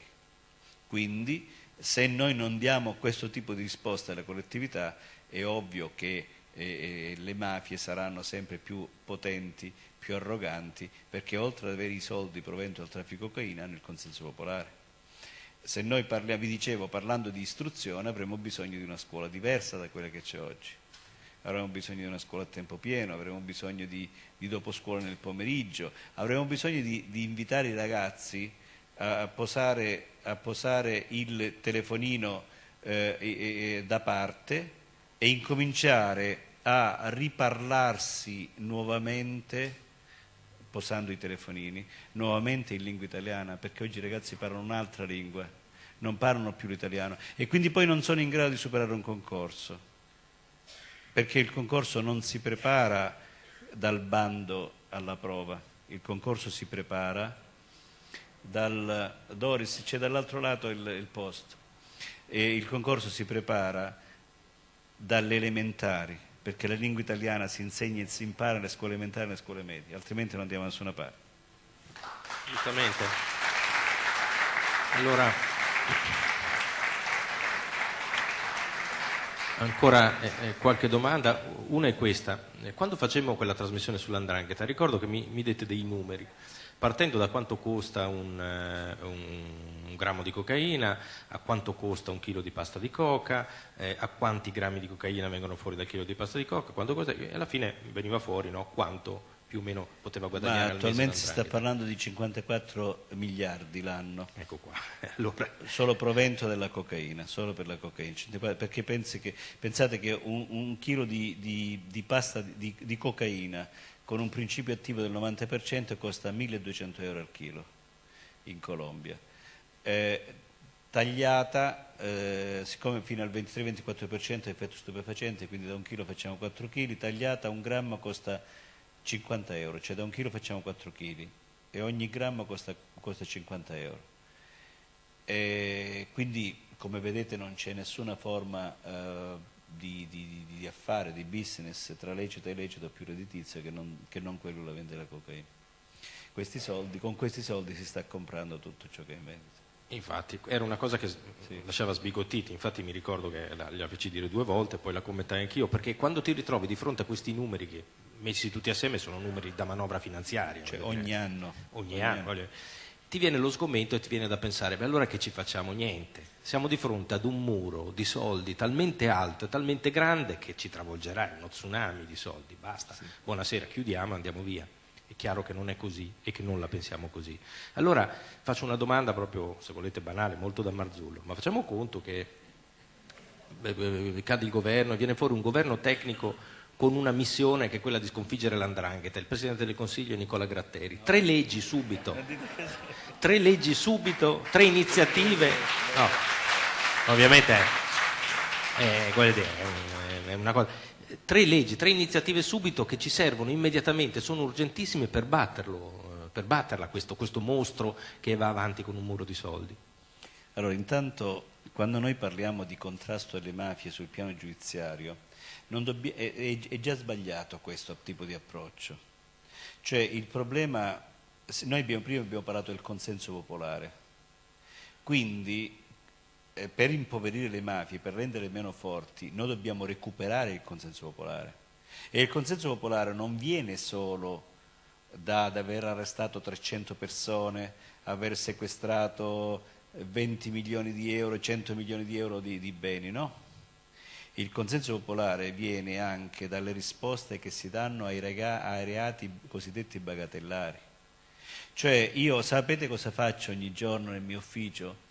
Quindi se noi non diamo questo tipo di risposta alla collettività è ovvio che eh, eh, le mafie saranno sempre più potenti, più arroganti, perché oltre ad avere i soldi provento dal traffico cocaina hanno il consenso popolare. Se noi parliamo, vi dicevo, parlando di istruzione, avremo bisogno di una scuola diversa da quella che c'è oggi. Avremo bisogno di una scuola a tempo pieno, avremo bisogno di, di dopo scuola nel pomeriggio, avremo bisogno di, di invitare i ragazzi a posare, a posare il telefonino eh, da parte e incominciare a riparlarsi nuovamente posando i telefonini, nuovamente in lingua italiana, perché oggi i ragazzi parlano un'altra lingua, non parlano più l'italiano e quindi poi non sono in grado di superare un concorso, perché il concorso non si prepara dal bando alla prova, il concorso si prepara dal Doris, c'è dall'altro lato il, il posto e il concorso si prepara dalle elementari perché la lingua italiana si insegna e si impara nelle scuole elementari e nelle scuole medie, altrimenti non andiamo da nessuna parte. Giustamente. Allora, ancora eh, eh qualche domanda. Una è questa. Quando facemmo quella trasmissione sull'andrangheta, ricordo che mi, mi dette dei numeri partendo da quanto costa un, uh, un, un, grammo di cocaina, a quanto costa un chilo di pasta di coca, eh, a quanti grammi di cocaina vengono fuori dal chilo di pasta di coca, costa, e alla fine veniva fuori no, quanto più o meno poteva guadagnare Ma attualmente si sta parlando di 54 miliardi l'anno. Ecco qua. Allora. Solo provento della cocaina, solo per la cocaina. Perché che, pensate che un, un chilo di, di, di pasta di, di, cocaina con un principio attivo del 90% costa 1200 euro al chilo in Colombia. Eh, tagliata, eh, siccome fino al 23-24% è effetto stupefacente, quindi da un chilo facciamo 4 kg, tagliata un grammo costa 50 euro, cioè da un chilo facciamo 4 kg e ogni grammo costa, costa 50 euro. E quindi come vedete non c'è nessuna forma eh, di, di, di, affare, di business tra lecito e illecito più redditizio che non, che non quello la vendita della cocaina. Questi soldi, con questi soldi si sta comprando tutto ciò che è in vendita. Infatti, era una cosa che sì. lasciava sbigottiti, infatti mi ricordo che la, la feci dire due volte, poi la commentai anch'io, perché quando ti ritrovi di fronte a questi numeri che messi tutti assieme sono numeri da manovra finanziaria. Cioè, ogni anno. Ogni, ogni anno. anno. Ti viene lo sgomento e ti viene da pensare, beh allora che ci facciamo? Niente. Siamo di fronte ad un muro di soldi talmente alto e talmente grande che ci travolgerà, uno tsunami di soldi, basta. Sì. Buonasera, chiudiamo, andiamo via. È chiaro che non è così e che non la pensiamo così. Allora faccio una domanda proprio, se volete banale, molto da Marzullo, ma facciamo conto che cade il governo e viene fuori un governo tecnico con una missione che è quella di sconfiggere l'andrangheta. Il Presidente del Consiglio è Nicola Gratteri. Tre leggi subito, tre leggi subito, tre iniziative. No, ovviamente è, è, è una cosa. Tre leggi, tre iniziative subito che ci servono immediatamente, sono urgentissime per batterlo, per batterla questo, questo mostro che va avanti con un muro di soldi. Allora, intanto, quando noi parliamo di contrasto alle mafie sul piano giudiziario, è, è, è, già sbagliato questo tipo di approccio. Cioè il problema, noi abbiamo, prima abbiamo parlato del consenso popolare, quindi eh, per impoverire le mafie, per renderle meno forti, noi dobbiamo recuperare il consenso popolare. E il consenso popolare non viene solo da, da aver arrestato 300 persone, aver sequestrato 20 milioni di euro, 100 milioni di euro di, di beni, no? Il consenso popolare viene anche dalle risposte che si danno ai, rega- ai reati cosiddetti bagatellari. Cioè io sapete cosa faccio ogni giorno nel mio ufficio?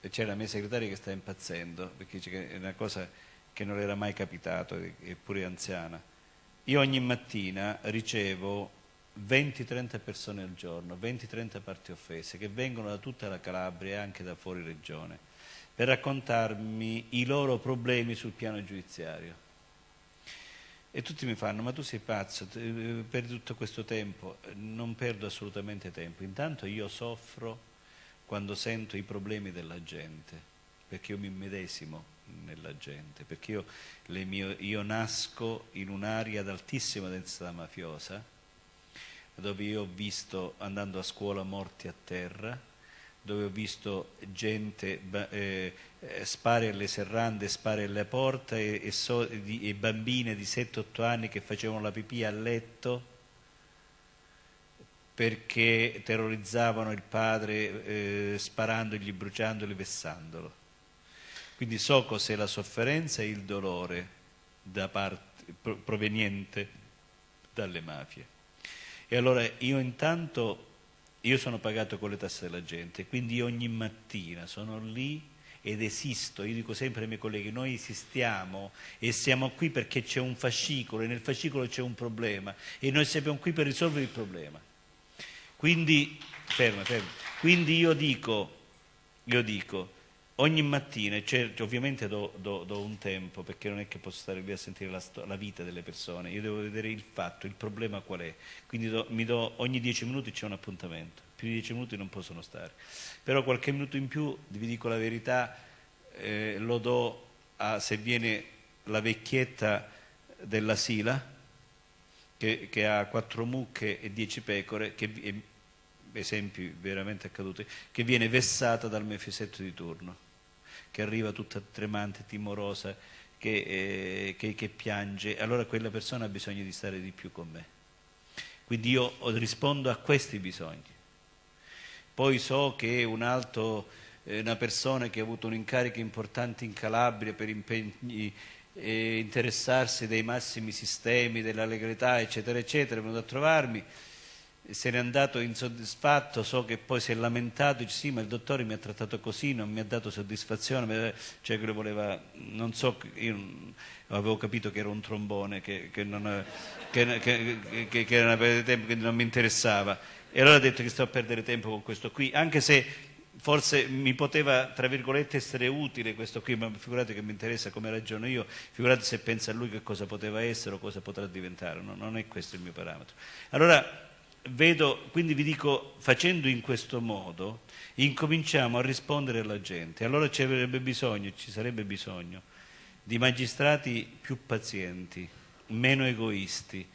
C'è la mia segretaria che sta impazzendo, perché è una cosa che non era mai capitato, eppure anziana. Io ogni mattina ricevo 20-30 persone al giorno, 20-30 parti offese, che vengono da tutta la Calabria e anche da fuori regione per raccontarmi i loro problemi sul piano giudiziario. E tutti mi fanno, ma tu sei pazzo, perdi tutto questo tempo. Non perdo assolutamente tempo. Intanto io soffro quando sento i problemi della gente, perché io mi medesimo nella gente, perché io, mie, io nasco in un'area ad altissima densità mafiosa, dove io ho visto, andando a scuola, morti a terra, dove ho visto gente eh, eh, spare alle serrande, spare alle porte e, e, so, di, e bambine di 7-8 anni che facevano la pipì a letto perché terrorizzavano il padre eh, sparandogli, bruciandoli, vessandolo. Quindi so cos'è la sofferenza e il dolore parte, proveniente dalle mafie. E allora io intanto io sono pagato con le tasse della gente, quindi ogni mattina sono lì ed esisto, io dico sempre ai miei colleghi, noi esistiamo e siamo qui perché c'è un fascicolo e nel fascicolo c'è un problema e noi siamo qui per risolvere il problema. Quindi, ferma, ferma. Quindi io dico, io dico, ogni mattina, certo, ovviamente do, do, do, un tempo perché non è che posso stare lì a sentire la, la, vita delle persone, io devo vedere il fatto, il problema qual è, quindi do, do, ogni dieci minuti c'è un appuntamento, più di dieci minuti non possono stare, però qualche minuto in più, vi dico la verità, eh, lo do a, se viene la vecchietta della Sila, che, che ha quattro mucche e dieci pecore, che, esempi veramente accaduti, che viene vessata dal mefisetto di turno che arriva tutta tremante, timorosa, che, eh, che, che piange, allora quella persona ha bisogno di stare di più con me. Quindi io rispondo a questi bisogni. Poi so che un altro, eh, una persona che ha avuto un incarico importante in Calabria per impegni eh, interessarsi dei massimi sistemi, della legalità, eccetera, eccetera, è venuto a trovarmi, se n'è andato insoddisfatto, so che poi si è lamentato, dice sì, ma il dottore mi ha trattato così, non mi ha dato soddisfazione, cioè che voleva, non so, io avevo capito che era un trombone, che, che, non, che, che, era una perdita di tempo, che non mi interessava. E allora ho detto che sto a perdere tempo con questo qui, anche se forse mi poteva, tra virgolette, essere utile questo qui, ma figurate che mi interessa come ragiono io, figurate se pensa a lui che cosa poteva essere o cosa potrà diventare, no, non è questo il mio parametro. Allora, vedo, quindi vi dico, facendo in questo modo, incominciamo a rispondere alla gente. Allora ci avrebbe bisogno, ci sarebbe bisogno di magistrati più pazienti, meno egoisti,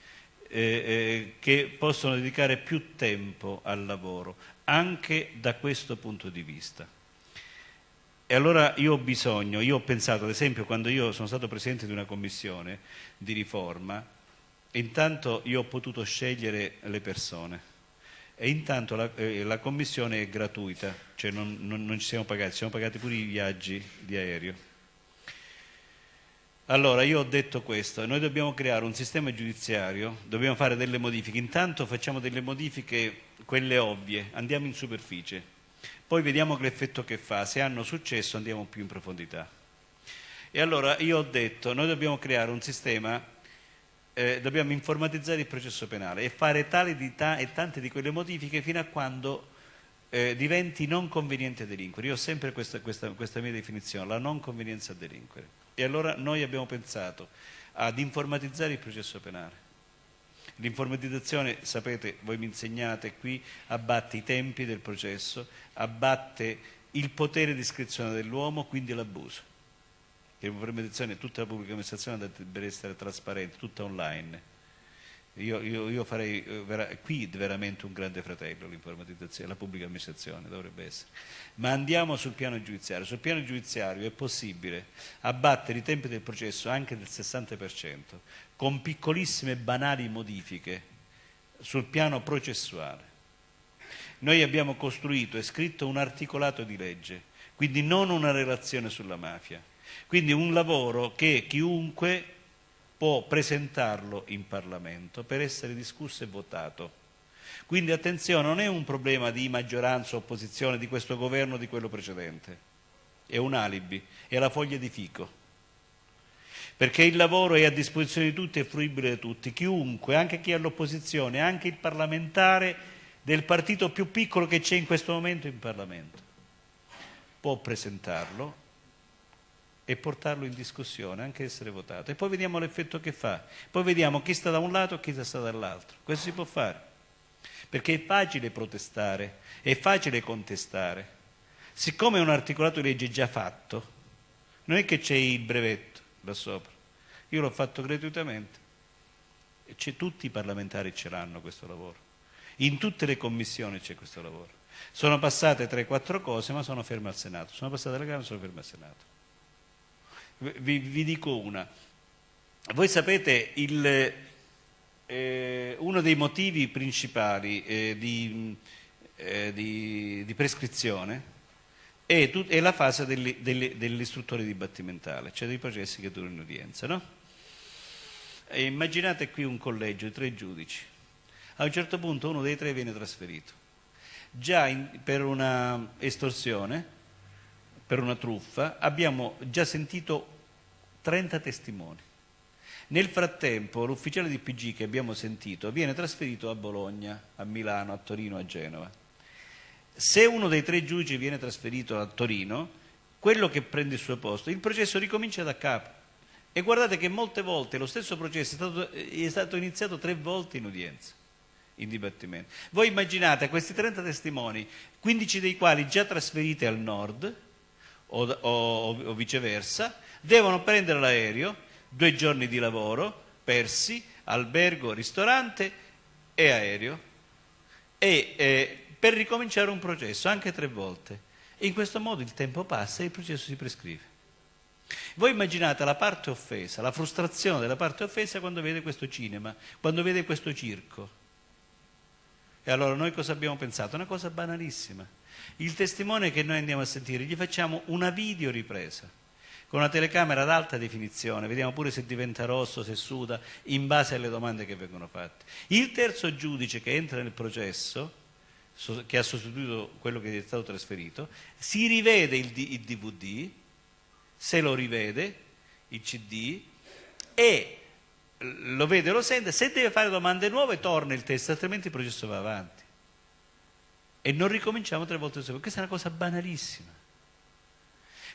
eh, eh, che possono dedicare più tempo al lavoro, anche da questo punto di vista. E allora io ho bisogno, io ho pensato, ad esempio, quando io sono stato presidente di una commissione di riforma, intanto io ho potuto scegliere le persone e intanto la, eh, la commissione è gratuita, cioè non, non, non ci siamo pagati, siamo pagati pure i viaggi di aereo. Allora, io ho detto questo, noi dobbiamo creare un sistema giudiziario, dobbiamo fare delle modifiche, intanto facciamo delle modifiche, quelle ovvie, andiamo in superficie, poi vediamo l'effetto che fa, se hanno successo andiamo più in profondità. E allora io ho detto, noi dobbiamo creare un sistema, eh, dobbiamo informatizzare il processo penale e fare tali di ta- e tante di quelle modifiche fino a quando eh, diventi non conveniente delinquere. Io ho sempre questa, questa, questa mia definizione, la non convenienza a delinquere. E allora noi abbiamo pensato ad informatizzare il processo penale. L'informatizzazione, sapete, voi mi insegnate qui, abbatte i tempi del processo, abbatte il potere di iscrizione dell'uomo, quindi l'abuso. L'informatizzazione, tutta la pubblica amministrazione deve essere trasparente, tutta online. Io, io, io farei eh, vera, qui veramente un grande fratello l'informatizzazione, la pubblica amministrazione dovrebbe essere. Ma andiamo sul piano giudiziario. Sul piano giudiziario è possibile abbattere i tempi del processo anche del 60% con piccolissime banali modifiche sul piano processuale. Noi abbiamo costruito e scritto un articolato di legge, quindi non una relazione sulla mafia, quindi un lavoro che chiunque può presentarlo in Parlamento per essere discusso e votato. Quindi attenzione, non è un problema di maggioranza o opposizione di questo governo o di quello precedente, è un alibi, è la foglia di fico. Perché il lavoro è a disposizione di tutti e fruibile di tutti, chiunque, anche chi è all'opposizione, anche il parlamentare del partito più piccolo che c'è in questo momento in Parlamento, può presentarlo e portarlo in discussione, anche essere votato. E poi vediamo l'effetto che fa. Poi vediamo chi sta da un lato e chi sta dall'altro. Questo si può fare. Perché è facile protestare, è facile contestare. Siccome è un articolato di legge già fatto, non è che c'è il brevetto là sopra. Io l'ho fatto gratuitamente. Tutti i parlamentari ce l'hanno questo lavoro. In tutte le commissioni c'è questo lavoro. Sono passate 3-4 cose, ma sono ferme al Senato. Sono passate alla Camera, sono ferme al Senato. Vi, vi dico una. Voi sapete, il, eh, uno dei motivi principali eh, di, eh, di, di, prescrizione è, tut, è la fase dell'istruttore dibattimentale, cioè dei processi che durano in udienza. No? immaginate qui un collegio di tre giudici. A un certo punto uno dei tre viene trasferito. Già in, per una estorsione per una truffa, abbiamo già sentito 30 testimoni. Nel frattempo l'ufficiale di PG che abbiamo sentito viene trasferito a Bologna, a Milano, a Torino, a Genova. Se uno dei tre giudici viene trasferito a Torino, quello che prende il suo posto, il processo ricomincia da capo. E guardate che molte volte lo stesso processo è stato, è stato iniziato tre volte in udienza, in dibattimento. Voi immaginate questi 30 testimoni, 15 dei quali già trasferiti al nord, o, o, o viceversa, devono prendere l'aereo, due giorni di lavoro persi, albergo, ristorante e aereo, e eh, per ricominciare un processo, anche tre volte. in questo modo il tempo passa e il processo si prescrive. Voi immaginate la parte offesa, la frustrazione della parte offesa quando vede questo cinema, quando vede questo circo. E allora noi cosa abbiamo pensato? Una cosa banalissima il testimone che noi andiamo a sentire, gli facciamo una video ripresa. con una telecamera ad alta definizione, vediamo pure se diventa rosso, se suda, in base alle domande che vengono fatte. Il terzo giudice che entra nel processo, che ha sostituito quello che è stato trasferito, si rivede il, il DVD, se lo rivede, il CD, e lo vede, lo sente, se deve fare domande nuove torna il test, altrimenti il processo va avanti. E non ricominciamo tre volte dopo. Questa è una cosa banalissima.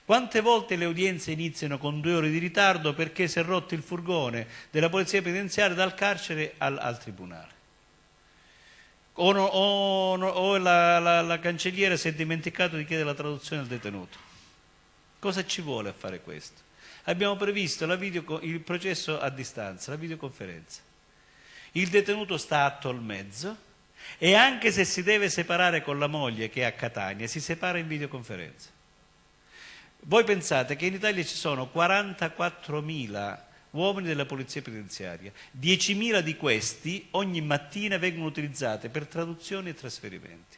Quante volte le udienze iniziano con due ore di ritardo perché si è rotto il furgone della polizia penitenziaria dal carcere al, al tribunale? O, no, o, no, o la, la, la, cancelliera si è dimenticato di chiedere la traduzione al detenuto. Cosa ci vuole a fare questo? Abbiamo previsto video, il processo a distanza, la videoconferenza. Il detenuto sta atto al mezzo e anche se si deve separare con la moglie che è a Catania, si separa in videoconferenza. Voi pensate che in Italia ci sono 44.000 uomini della polizia penitenziaria, 10.000 di questi ogni mattina vengono utilizzati per traduzioni e trasferimenti.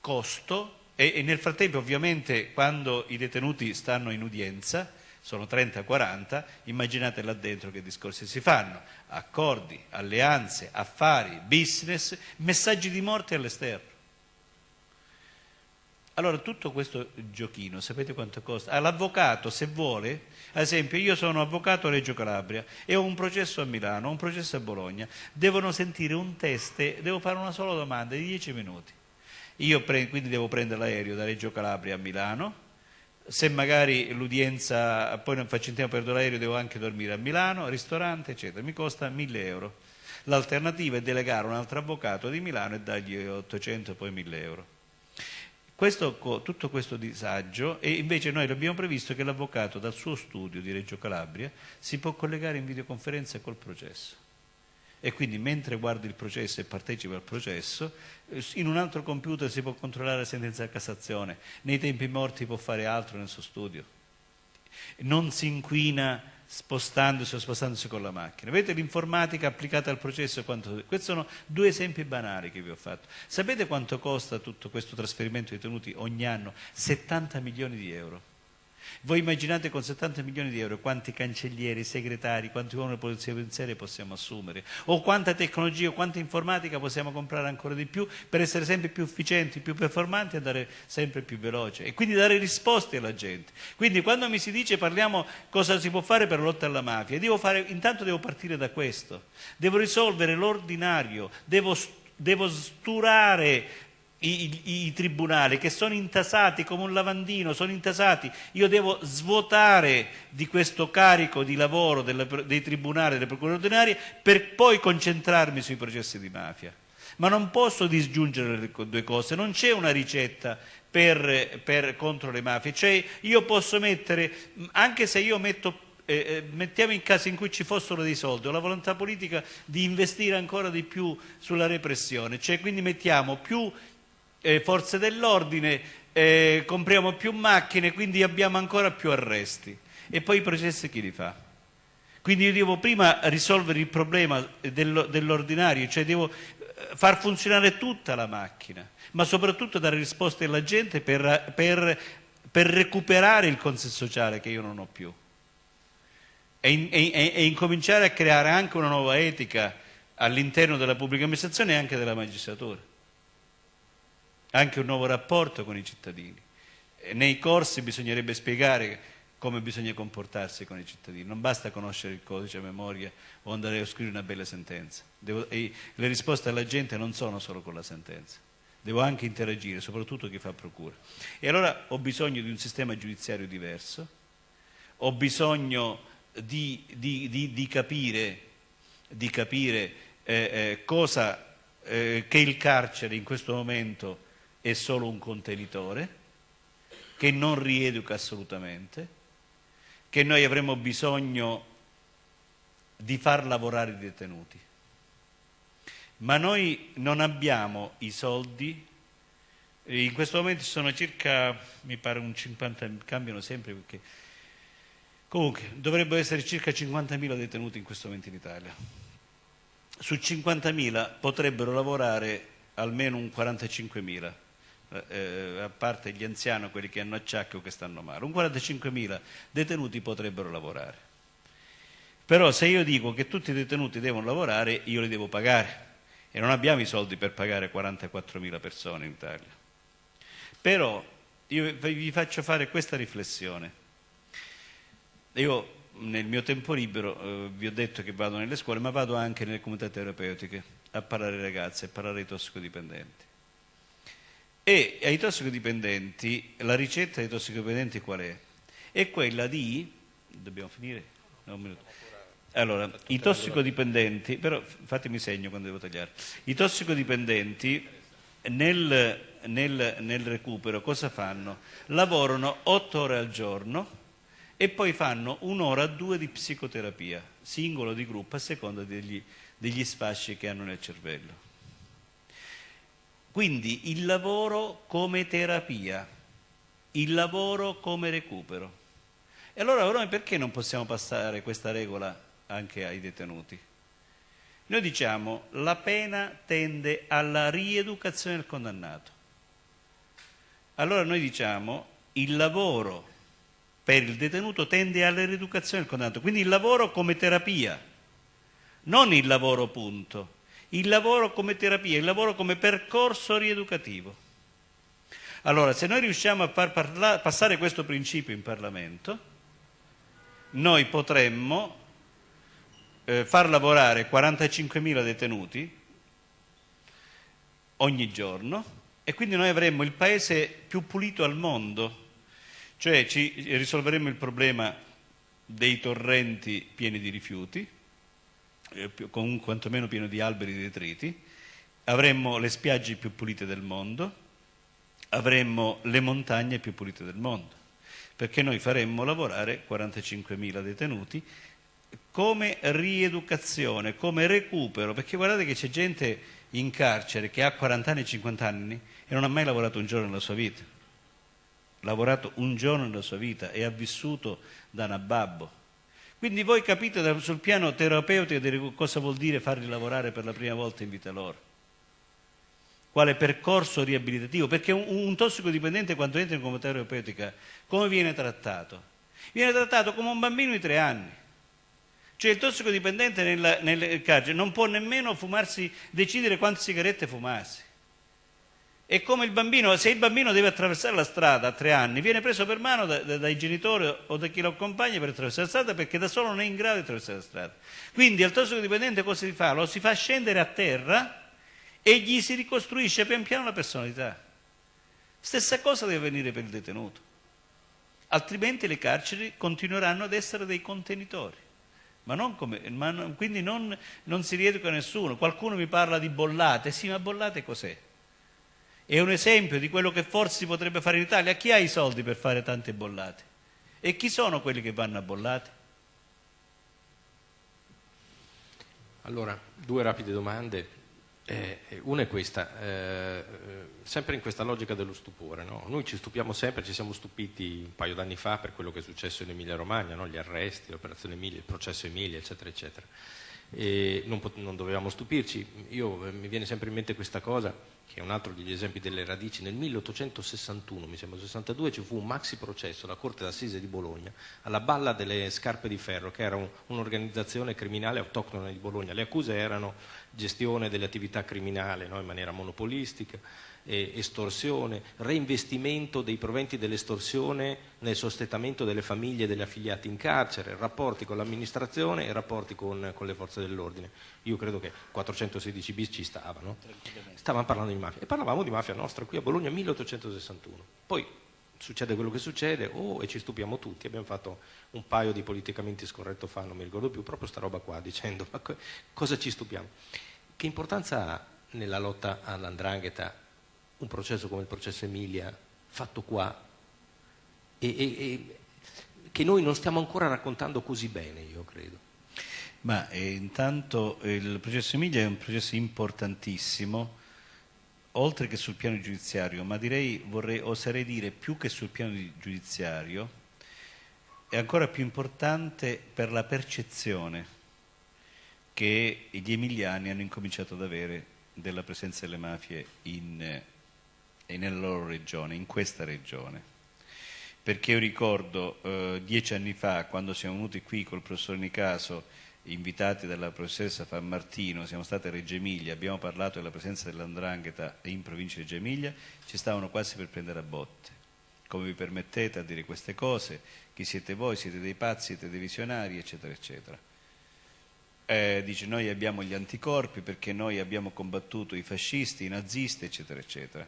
Costo, e, e nel frattempo ovviamente quando i detenuti stanno in udienza, sono 30-40, immaginate là dentro che discorsi si fanno, accordi, alleanze, affari, business, messaggi di morte all'esterno. Allora tutto questo giochino, sapete quanto costa? L'avvocato se vuole, ad esempio io sono avvocato a Reggio Calabria e ho un processo a Milano, ho un processo a Bologna, devono sentire un test, devo fare una sola domanda di 10 minuti. Io quindi devo prendere l'aereo da Reggio Calabria a Milano, se magari l'udienza, poi non faccio in tempo per l'aereo, devo anche dormire a Milano, ristorante, eccetera, mi costa 1000 euro. L'alternativa è delegare un altro avvocato di Milano e dargli 800 poi 1000 euro. Questo, tutto questo disagio e invece noi abbiamo previsto che l'avvocato dal suo studio di Reggio Calabria si può collegare in videoconferenza col processo e quindi mentre guarda il processo e partecipa al processo, eh, in un altro computer si può controllare la sentenza di Cassazione, nei tempi morti può fare altro nel suo studio. Non si inquina spostandosi o spostandosi con la macchina. Vedete l'informatica applicata al processo? Quanto... Questi sono due esempi banali che vi ho fatto. Sapete quanto costa tutto questo trasferimento di tenuti ogni anno? 70 milioni di euro. Voi immaginate con 70 milioni di euro quanti cancellieri, segretari, quanti uomini della polizia pensieri possiamo assumere, o quanta tecnologia, quanta informatica possiamo comprare ancora di più per essere sempre più efficienti, più performanti e andare sempre più veloce? E quindi dare risposte alla gente. Quindi quando mi si dice parliamo cosa si può fare per lotta alla mafia, devo fare, intanto devo partire da questo, devo risolvere l'ordinario, devo, devo sturare i, i, tribunali che sono intasati come un lavandino, sono intasati, io devo svuotare di questo carico di lavoro delle, dei tribunali, delle procure ordinarie per poi concentrarmi sui processi di mafia. Ma non posso disgiungere le due cose, non c'è una ricetta per, per, contro le mafie, cioè io posso mettere, anche se io metto eh, eh, mettiamo in caso in cui ci fossero dei soldi o la volontà politica di investire ancora di più sulla repressione, cioè quindi mettiamo più eh, forze dell'ordine, eh, compriamo più macchine, quindi abbiamo ancora più arresti. E poi i processi chi li fa? Quindi io devo prima risolvere il problema dell'ordinario, cioè devo eh, far funzionare tutta la macchina, ma soprattutto dare risposte alla gente per, per, per recuperare il consenso sociale che io non ho più. E, e, e incominciare a creare anche una nuova etica all'interno della pubblica amministrazione e anche della magistratura anche un nuovo rapporto con i cittadini. Nei corsi bisognerebbe spiegare come bisogna comportarsi con i cittadini, non basta conoscere il codice a memoria o andare a scrivere una bella sentenza. Devo, le risposte alla gente non sono solo con la sentenza, devo anche interagire, soprattutto chi fa procura. E allora ho bisogno di un sistema giudiziario diverso, ho bisogno di, di, di, di capire, capire eh, eh, cosa eh, che il carcere in questo momento è solo un contenitore che non rieduca assolutamente, che noi avremo bisogno di far lavorare i detenuti. Ma noi non abbiamo i soldi, in questo momento sono circa, mi pare un 50, cambiano sempre perché comunque dovrebbero essere circa 50.000 detenuti in questo momento in Italia. Su 50.000 potrebbero lavorare almeno un 45.000 eh, a parte gli anziani, quelli che hanno acciacchi o che stanno male. Un 45.000 detenuti potrebbero lavorare. Però se io dico che tutti i detenuti devono lavorare, io li devo pagare e non abbiamo i soldi per pagare 44.000 persone in Italia. Però io vi faccio fare questa riflessione. Io nel mio tempo libero eh, vi ho detto che vado nelle scuole, ma vado anche nelle comunità terapeutiche a parlare ai ragazzi, a parlare ai tossicodipendenti. E ai tossicodipendenti, la ricetta dei tossicodipendenti qual è? È quella di, dobbiamo finire? No, un minuto. Allora, i tossicodipendenti, però fatemi segno quando devo tagliare, i tossicodipendenti nel, nel, nel recupero cosa fanno? Lavorano otto ore al giorno e poi fanno un'ora o due di psicoterapia, singolo di gruppo, a seconda degli, degli sfasci che hanno nel cervello. Quindi il lavoro come terapia, il lavoro come recupero. E allora noi perché non possiamo passare questa regola anche ai detenuti. Noi diciamo la pena tende alla rieducazione del condannato. Allora noi diciamo il lavoro per il detenuto tende alla rieducazione del condannato, quindi il lavoro come terapia, non il lavoro punto, il lavoro come terapia, il lavoro come percorso rieducativo. Allora, se noi riusciamo a far parla- passare questo principio in Parlamento, noi potremmo eh, far lavorare 45.000 detenuti ogni giorno e quindi noi avremmo il paese più pulito al mondo, cioè ci risolveremmo il problema dei torrenti pieni di rifiuti, eh, con quantomeno pieno di alberi e detriti, avremmo le spiagge più pulite del mondo, avremmo le montagne più pulite del mondo, perché noi faremmo lavorare 45.000 detenuti come rieducazione, come recupero, perché guardate che c'è gente in carcere che ha 40 anni e 50 anni e non ha mai lavorato un giorno nella sua vita. Lavorato un giorno nella sua vita e ha vissuto da nababbo. Quindi voi capite sul piano terapeutico cosa vuol dire farli lavorare per la prima volta in vita loro. Quale percorso riabilitativo? Perché un, tossicodipendente quando entra in comunità terapeutica come viene trattato? Viene trattato come un bambino di tre anni cioè il tossicodipendente nel, nel carcere non può nemmeno fumarsi, decidere quante sigarette fumarsi. È come il bambino, se il bambino deve attraversare la strada a tre anni, viene preso per mano da, da, dai genitori o da chi lo accompagna per attraversare la strada perché da solo non è in grado di attraversare la strada. Quindi al tossicodipendente cosa si fa? Lo si fa scendere a terra e gli si ricostruisce pian piano la personalità. Stessa cosa deve avvenire per il detenuto. Altrimenti le carceri continueranno ad essere dei contenitori. Ma, non come, ma quindi non, non si rieduca nessuno. Qualcuno mi parla di bollate. Sì, ma bollate cos'è? È un esempio di quello che forse si potrebbe fare in Italia. Chi ha i soldi per fare tante bollate? E chi sono quelli che vanno a bollate? Allora, due rapide domande. Eh, una è questa, eh, sempre in questa logica dello stupore. No? Noi ci stupiamo sempre, ci siamo stupiti un paio d'anni fa per quello che è successo in Emilia Romagna, no? gli arresti, l'operazione Emilia, il processo Emilia, eccetera, eccetera. Non, non dovevamo stupirci. Io, eh, mi viene sempre in mente questa cosa che è un altro degli esempi delle radici, nel 1861, mi sembra 62, ci fu un maxi processo alla Corte d'Assise di Bologna, alla Balla delle Scarpe di Ferro, che era un, un'organizzazione criminale autoctona di Bologna. Le accuse erano gestione delle attività criminali no, in maniera monopolistica, eh, estorsione, reinvestimento dei proventi dell'estorsione nel sostentamento delle famiglie degli affiliati in carcere, rapporti con l'amministrazione e rapporti con, con le forze dell'ordine. Io credo che 416 bis ci stavano. Stavamo parlando di mafia e parlavamo di mafia nostra qui a Bologna 1861. Poi succede quello che succede, oh, e ci stupiamo tutti. Abbiamo fatto un paio di politicamente scorretto fa, non mi ricordo più, proprio sta roba qua, dicendo ma cosa ci stupiamo? Che importanza ha nella lotta all'andrangheta un processo come il processo Emilia fatto qua e, e, e che noi non stiamo ancora raccontando così bene, io credo. Ma eh, intanto il processo Emilia è un processo importantissimo, oltre che sul piano giudiziario, ma direi, vorrei, oserei dire più che sul piano giudiziario, è ancora più importante per la percezione che gli emiliani hanno incominciato ad avere della presenza delle mafie in, e nella loro regione, in questa regione. Perché io ricordo eh, dieci anni fa, quando siamo venuti qui col professor Nicaso, invitati dalla professoressa Fammartino, siamo stati a Reggio Emilia, abbiamo parlato della presenza dell'andrangheta in provincia di Reggio Emilia, ci stavano quasi per prendere a botte. Come vi permettete a dire queste cose? Chi siete voi? Siete dei pazzi, siete dei visionari, eccetera, eccetera. Eh, dice noi abbiamo gli anticorpi perché noi abbiamo combattuto i fascisti, i nazisti, eccetera, eccetera.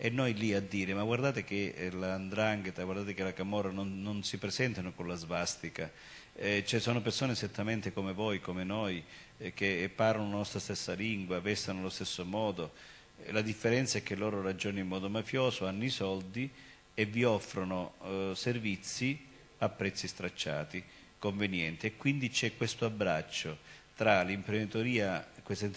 E noi lì a dire, ma guardate che eh, l'andrangheta, guardate che la camorra non, non si presentano con la svastica, eh, ci sono persone esattamente come voi, come noi, eh, che parlano la nostra stessa lingua, vestono allo stesso modo. Eh, la differenza è che loro ragionano in modo mafioso, hanno i soldi e vi offrono eh, servizi a prezzi stracciati, convenienti. E quindi c'è questo abbraccio tra l'imprenditoria, questa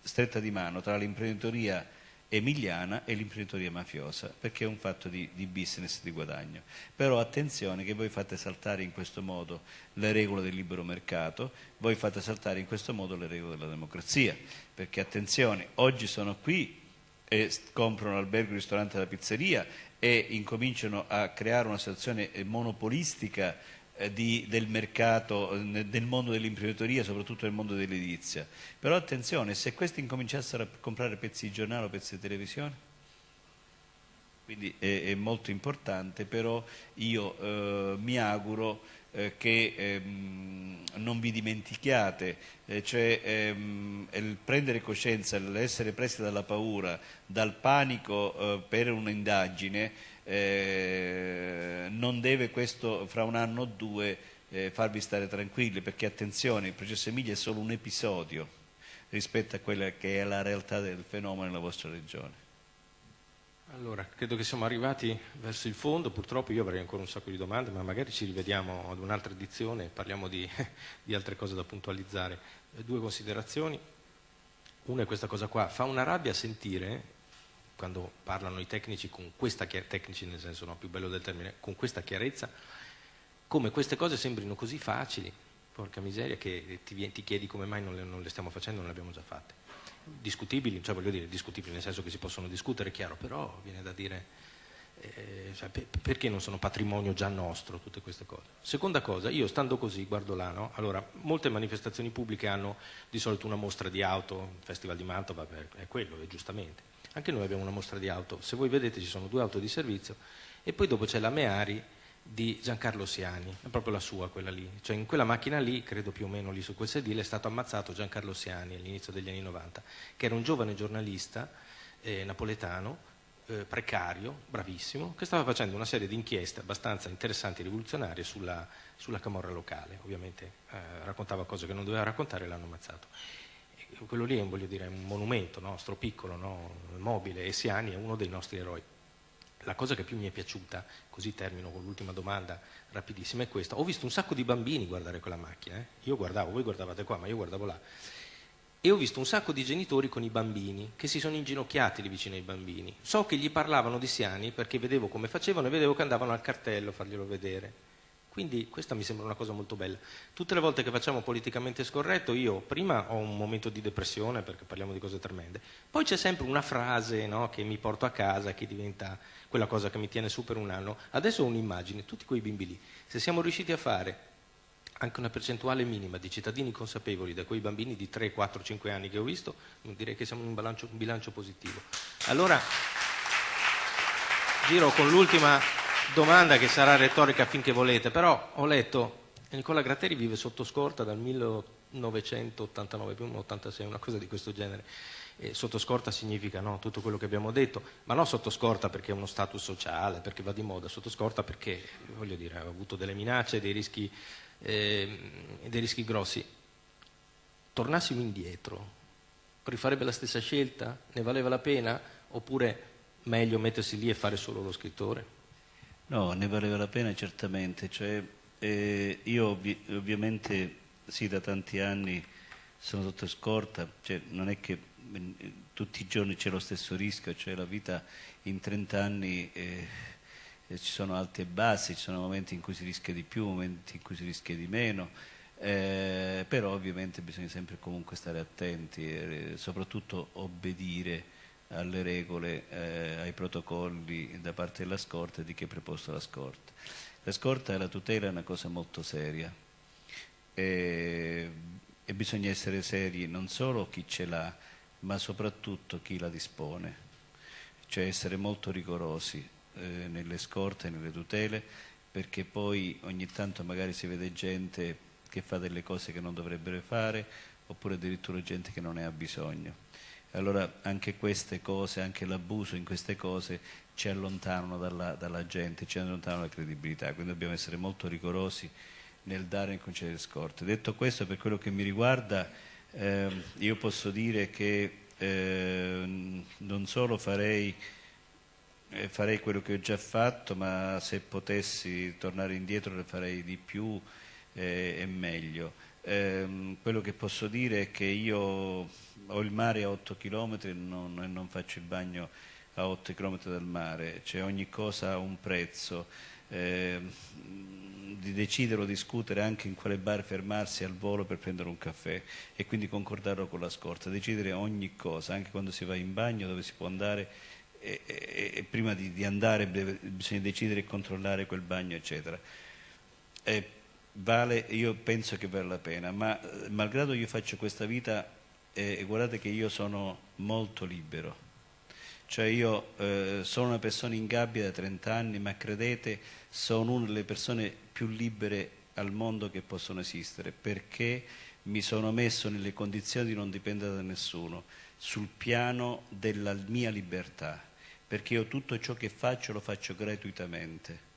stretta di mano, tra l'imprenditoria emiliana e l'imprenditoria mafiosa, perché è un fatto di, di, business, di guadagno. Però attenzione che voi fate saltare in questo modo le regole del libero mercato, voi fate saltare in questo modo le regole della democrazia, perché attenzione, oggi sono qui e comprano l'albergo, il ristorante e la pizzeria e incominciano a creare una situazione monopolistica eh, di, del mercato, eh, del mondo dell'imprenditoria, soprattutto nel mondo dell'edilizia. Però attenzione, se questi incominciassero a comprare pezzi di giornale o pezzi di televisione, quindi è, è molto importante, però io eh, mi auguro eh, che ehm, non vi dimentichiate, eh, cioè ehm, il prendere coscienza, l'essere presi dalla paura, dal panico eh, per un'indagine, eh, non deve questo fra un anno o due eh, farvi stare tranquilli perché attenzione il processo Emilia è solo un episodio rispetto a quella che è la realtà del fenomeno nella vostra regione. Allora, credo che siamo arrivati verso il fondo, purtroppo io avrei ancora un sacco di domande, ma magari ci rivediamo ad un'altra edizione e parliamo di, di altre cose da puntualizzare. Due considerazioni, una è questa cosa qua, fa una rabbia sentire quando parlano i tecnici con questa chiarezza, tecnici nel senso no, più bello del termine, con questa chiarezza, come queste cose sembrino così facili, porca miseria, che ti, ti chiedi come mai non le, non le, stiamo facendo, non le abbiamo già fatte. Discutibili, cioè voglio dire, discutibili nel senso che si possono discutere, chiaro, però viene da dire eh, cioè, per, perché non sono patrimonio già nostro tutte queste cose. Seconda cosa, io stando così, guardo là, no? allora, molte manifestazioni pubbliche hanno di solito una mostra di auto, il Festival di Mantova è quello, è giustamente anche noi abbiamo una mostra di auto, se voi vedete ci sono due auto di servizio. E poi dopo c'è la Meari di Giancarlo Siani, è proprio la sua quella lì, cioè in quella macchina lì, credo più o meno lì su quel sedile, è stato ammazzato Giancarlo Siani all'inizio degli anni 90, che era un giovane giornalista eh, napoletano, eh, precario, bravissimo, che stava facendo una serie di inchieste abbastanza interessanti e rivoluzionarie sulla, sulla camorra locale, ovviamente eh, raccontava cose che non doveva raccontare e l'hanno ammazzato quello lì è un, dire, un monumento nostro, piccolo, no? mobile, e Siani è uno dei nostri eroi. La cosa che più mi è piaciuta, così termino con l'ultima domanda rapidissima, è questa. Ho visto un sacco di bambini guardare quella macchina, eh? io guardavo, voi guardavate qua, ma io guardavo là. E ho visto un sacco di genitori con i bambini che si sono inginocchiati lì vicino ai bambini. So che gli parlavano di Siani perché vedevo come facevano e vedevo che andavano al cartello a farglielo vedere. Quindi questa mi sembra una cosa molto bella. Tutte le volte che facciamo politicamente scorretto, io prima ho un momento di depressione perché parliamo di cose tremende, poi c'è sempre una frase no, che mi porto a casa, che diventa quella cosa che mi tiene su per un anno. Adesso ho un'immagine, tutti quei bimbi lì. Se siamo riusciti a fare anche una percentuale minima di cittadini consapevoli da quei bambini di 3, 4, 5 anni che ho visto, direi che siamo in un bilancio, un bilancio positivo. Allora, giro con l'ultima domanda che sarà retorica finché volete, però ho letto che Nicola Gratteri vive sotto scorta dal 1989, 86, una cosa di questo genere. E sotto scorta significa no, tutto quello che abbiamo detto, ma non sotto scorta perché è uno status sociale, perché va di moda, sotto scorta perché, dire, ha avuto delle minacce, dei rischi, eh, dei rischi grossi. Tornassimo indietro, rifarebbe la stessa scelta? Ne valeva la pena? Oppure meglio mettersi lì e fare solo lo scrittore? No, ne valeva la pena certamente, cioè, eh, io ovvi ovviamente sì da tanti anni sono sotto scorta, cioè, non è che eh, tutti i giorni c'è lo stesso rischio, cioè la vita in 30 anni eh, eh, ci sono alti e bassi, ci sono momenti in cui si rischia di più, momenti in cui si rischia di meno, eh, però ovviamente bisogna sempre comunque stare attenti e soprattutto obbedire alle regole, eh, ai protocolli da parte della scorta e di chi è preposto alla scorta. La scorta e la tutela è una cosa molto seria e, e bisogna essere seri non solo chi ce l'ha, ma soprattutto chi la dispone, cioè essere molto rigorosi eh, nelle scorte e nelle tutele perché poi ogni tanto magari si vede gente che fa delle cose che non dovrebbero fare oppure addirittura gente che non ne ha bisogno. Allora anche queste cose, anche l'abuso in queste cose ci allontanano dalla, dalla gente, ci allontanano dalla credibilità, quindi dobbiamo essere molto rigorosi nel dare e concedere scorte. Detto questo, per quello che mi riguarda, eh, io posso dire che eh, non solo farei, eh, farei, quello che ho già fatto, ma se potessi tornare indietro ne farei di più eh, e meglio. Ehm, quello che posso dire è che io ho il mare a 8 km e non, non faccio il bagno a 8 km dal mare, cioè ogni cosa ha un prezzo. Eh, di decidere o discutere anche in quale bar fermarsi al volo per prendere un caffè e quindi concordarlo con la scorta, decidere ogni cosa, anche quando si va in bagno, dove si può andare e, e, e prima di, di, andare bisogna decidere e controllare quel bagno, eccetera. E vale, io penso che vale la pena, ma malgrado io faccio questa vita, eh, guardate che io sono molto libero cioè io eh, sono una persona in gabbia da 30 anni, ma credete, sono una delle persone più libere al mondo che possono esistere, perché mi sono messo nelle condizioni di non dipendere da nessuno, sul piano della mia libertà, perché io tutto ciò che faccio lo faccio gratuitamente.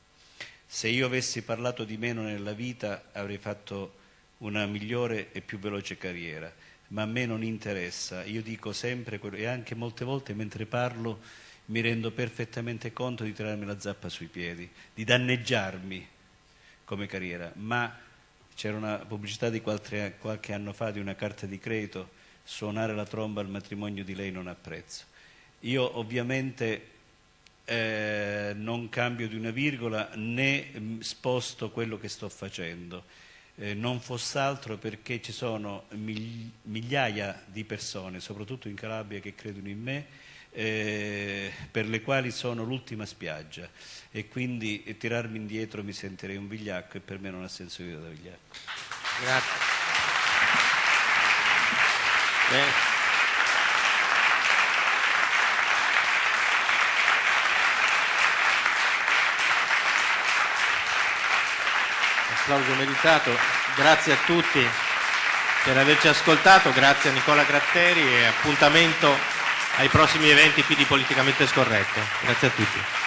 Se io avessi parlato di meno nella vita avrei fatto una migliore e più veloce carriera ma a me non interessa. Io dico sempre, e anche molte volte mentre parlo mi rendo perfettamente conto di tirarmi la zappa sui piedi, di danneggiarmi come carriera, ma c'era una pubblicità di qualche, qualche anno fa di una carta di credito, suonare la tromba al matrimonio di lei non ha prezzo. Io ovviamente eh, non cambio di una virgola né mm, sposto quello che sto facendo eh, non fosse altro perché ci sono migliaia di persone, soprattutto in Calabria, che credono in me, eh, per le quali sono l'ultima spiaggia e quindi eh, tirarmi indietro mi sentirei un vigliacco e per me non ha senso io da vigliacco. Grazie. Beh. Applauso meritato, grazie a tutti per averci ascoltato, grazie a Nicola Gratteri e appuntamento ai prossimi eventi qui di Politicamente Scorretto. Grazie a tutti.